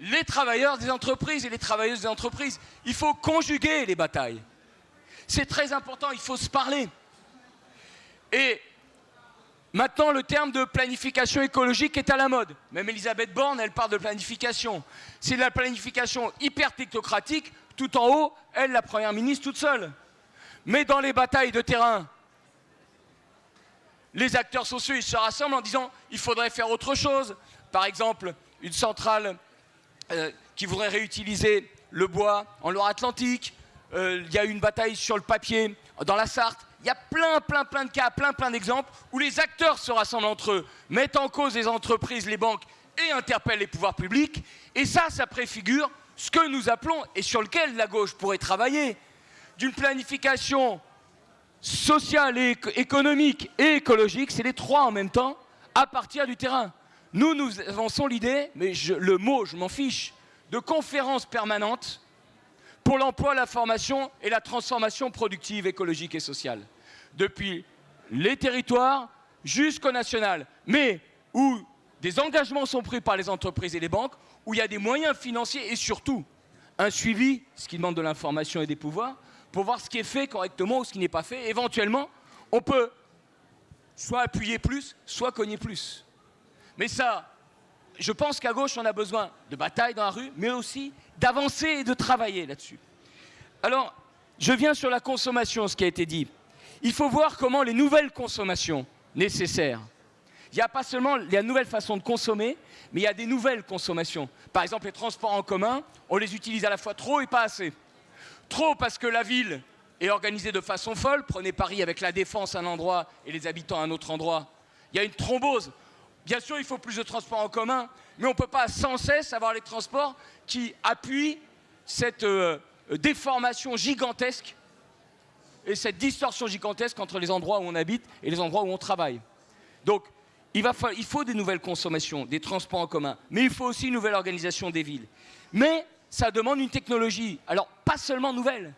les travailleurs des entreprises et les travailleuses des entreprises. Il faut conjuguer les batailles. C'est très important, il faut se parler. Et Maintenant, le terme de planification écologique est à la mode. Même Elisabeth Borne, elle parle de planification. C'est de la planification hyper technocratique, tout en haut, elle, la première ministre, toute seule. Mais dans les batailles de terrain, les acteurs sociaux, se rassemblent en disant il faudrait faire autre chose. Par exemple, une centrale euh, qui voudrait réutiliser le bois en Loire-Atlantique. Euh, il y a eu une bataille sur le papier dans la Sarthe. Il y a plein, plein, plein de cas, plein, plein d'exemples où les acteurs se rassemblent entre eux, mettent en cause les entreprises, les banques et interpellent les pouvoirs publics. Et ça, ça préfigure ce que nous appelons, et sur lequel la gauche pourrait travailler, d'une planification sociale, économique et écologique, c'est les trois en même temps, à partir du terrain. Nous, nous avançons l'idée, mais le mot, je m'en fiche, de conférences permanentes pour l'emploi, la formation et la transformation productive, écologique et sociale. Depuis les territoires jusqu'au national, mais où des engagements sont pris par les entreprises et les banques, où il y a des moyens financiers et surtout un suivi, ce qui demande de l'information et des pouvoirs, pour voir ce qui est fait correctement ou ce qui n'est pas fait. Éventuellement, on peut soit appuyer plus, soit cogner plus. Mais ça, je pense qu'à gauche, on a besoin de bataille dans la rue, mais aussi d'avancer et de travailler là-dessus. Alors, je viens sur la consommation, ce qui a été dit. Il faut voir comment les nouvelles consommations nécessaires, il n'y a pas seulement la nouvelle façon de consommer, mais il y a des nouvelles consommations. Par exemple, les transports en commun, on les utilise à la fois trop et pas assez. Trop parce que la ville est organisée de façon folle. Prenez Paris avec la défense à un endroit et les habitants à un autre endroit. Il y a une thrombose. Bien sûr, il faut plus de transports en commun, mais on ne peut pas sans cesse avoir les transports qui appuient cette euh, déformation gigantesque et cette distorsion gigantesque entre les endroits où on habite et les endroits où on travaille. Donc, il, faut des nouvelles consommations, des transports en commun, mais il faut aussi une nouvelle organisation des villes. Mais ça demande une technologie, alors pas seulement nouvelle,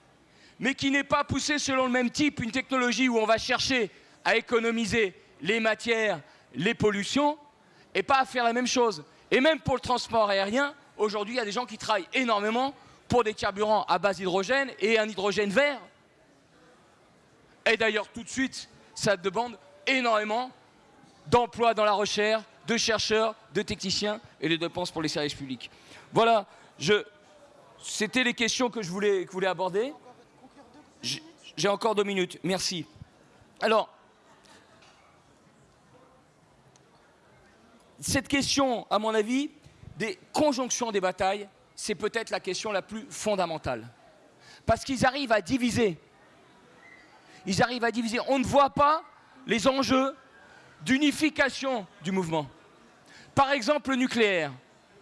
mais qui n'est pas poussée selon le même type, une technologie où on va chercher à économiser les matières, les pollutions, et pas à faire la même chose. Et même pour le transport aérien, aujourd'hui, il y a des gens qui travaillent énormément pour des carburants à base d'hydrogène et un hydrogène vert. Et d'ailleurs, tout de suite, ça demande énormément d'emplois dans la recherche, de chercheurs, de techniciens et de dépenses pour les services publics. Voilà, je, c'était les questions que je voulais, que voulais aborder. J'ai encore deux minutes, merci. Alors, cette question, à mon avis, des conjonctions des batailles, c'est peut-être la question la plus fondamentale. Parce qu'ils arrivent à diviser. Ils arrivent à diviser. On ne voit pas les enjeux d'unification du mouvement. Par exemple, le nucléaire.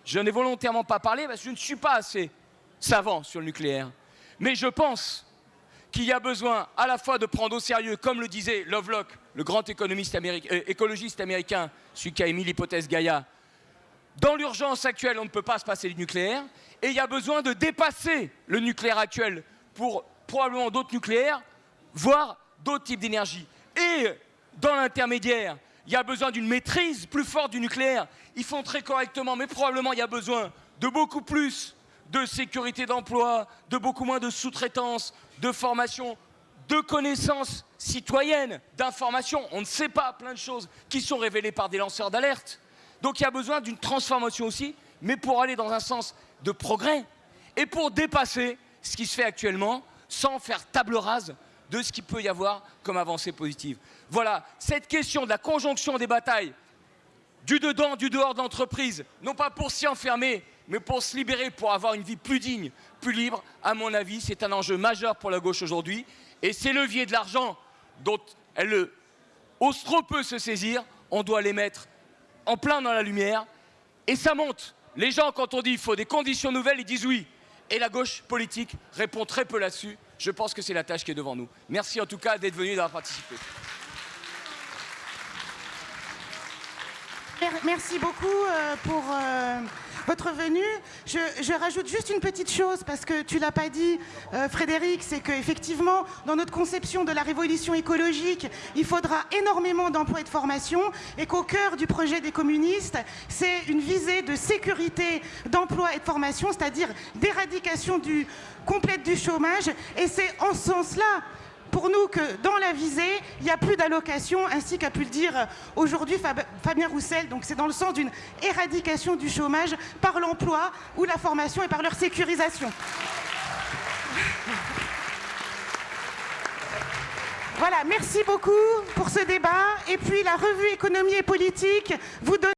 Je n'ai volontairement pas parlé parce que je ne suis pas assez savant sur le nucléaire. Mais je pense qu'il y a besoin à la fois de prendre au sérieux, comme le disait Lovelock, le grand économiste euh, écologiste américain, celui qui a émis l'hypothèse Gaïa, dans l'urgence actuelle, on ne peut pas se passer du nucléaire, et il y a besoin de dépasser le nucléaire actuel pour probablement d'autres nucléaires, voire d'autres types d'énergie. Et dans l'intermédiaire, il y a besoin d'une maîtrise plus forte du nucléaire. Ils font très correctement, mais probablement il y a besoin de beaucoup plus de sécurité d'emploi, de beaucoup moins de sous-traitance, de formation, de connaissances citoyennes, d'informations. On ne sait pas plein de choses qui sont révélées par des lanceurs d'alerte. Donc il y a besoin d'une transformation aussi, mais pour aller dans un sens de progrès et pour dépasser ce qui se fait actuellement sans faire table rase de ce qu'il peut y avoir comme avancée positive. Voilà, cette question de la conjonction des batailles, du dedans, du dehors de l'entreprise, non pas pour s'y enfermer, mais pour se libérer, pour avoir une vie plus digne, plus libre, à mon avis, c'est un enjeu majeur pour la gauche aujourd'hui. Et ces leviers de l'argent dont elle ose trop peu se saisir, on doit les mettre en plein dans la lumière. Et ça monte. Les gens, quand on dit qu'il faut des conditions nouvelles, ils disent oui. Et la gauche politique répond très peu là-dessus. Je pense que c'est la tâche qui est devant nous. Merci en tout cas d'être venu et d'avoir participé. Merci beaucoup euh, pour euh, votre venue. Je, rajoute juste une petite chose, parce que tu l'as pas dit, euh, Frédéric, c'est qu'effectivement, dans notre conception de la révolution écologique, il faudra énormément d'emplois et de formation, et qu'au cœur du projet des communistes, c'est une visée de sécurité d'emploi et de formation, c'est-à-dire d'éradication complète du chômage. Et c'est en ce sens-là pour nous que dans la visée, il n'y a plus d'allocation, ainsi qu'a pu le dire aujourd'hui Fabien Roussel. Donc c'est dans le sens d'une éradication du chômage par l'emploi ou la formation et par leur sécurisation. Voilà, merci beaucoup pour ce débat. Et puis la revue Économie et Politique vous donne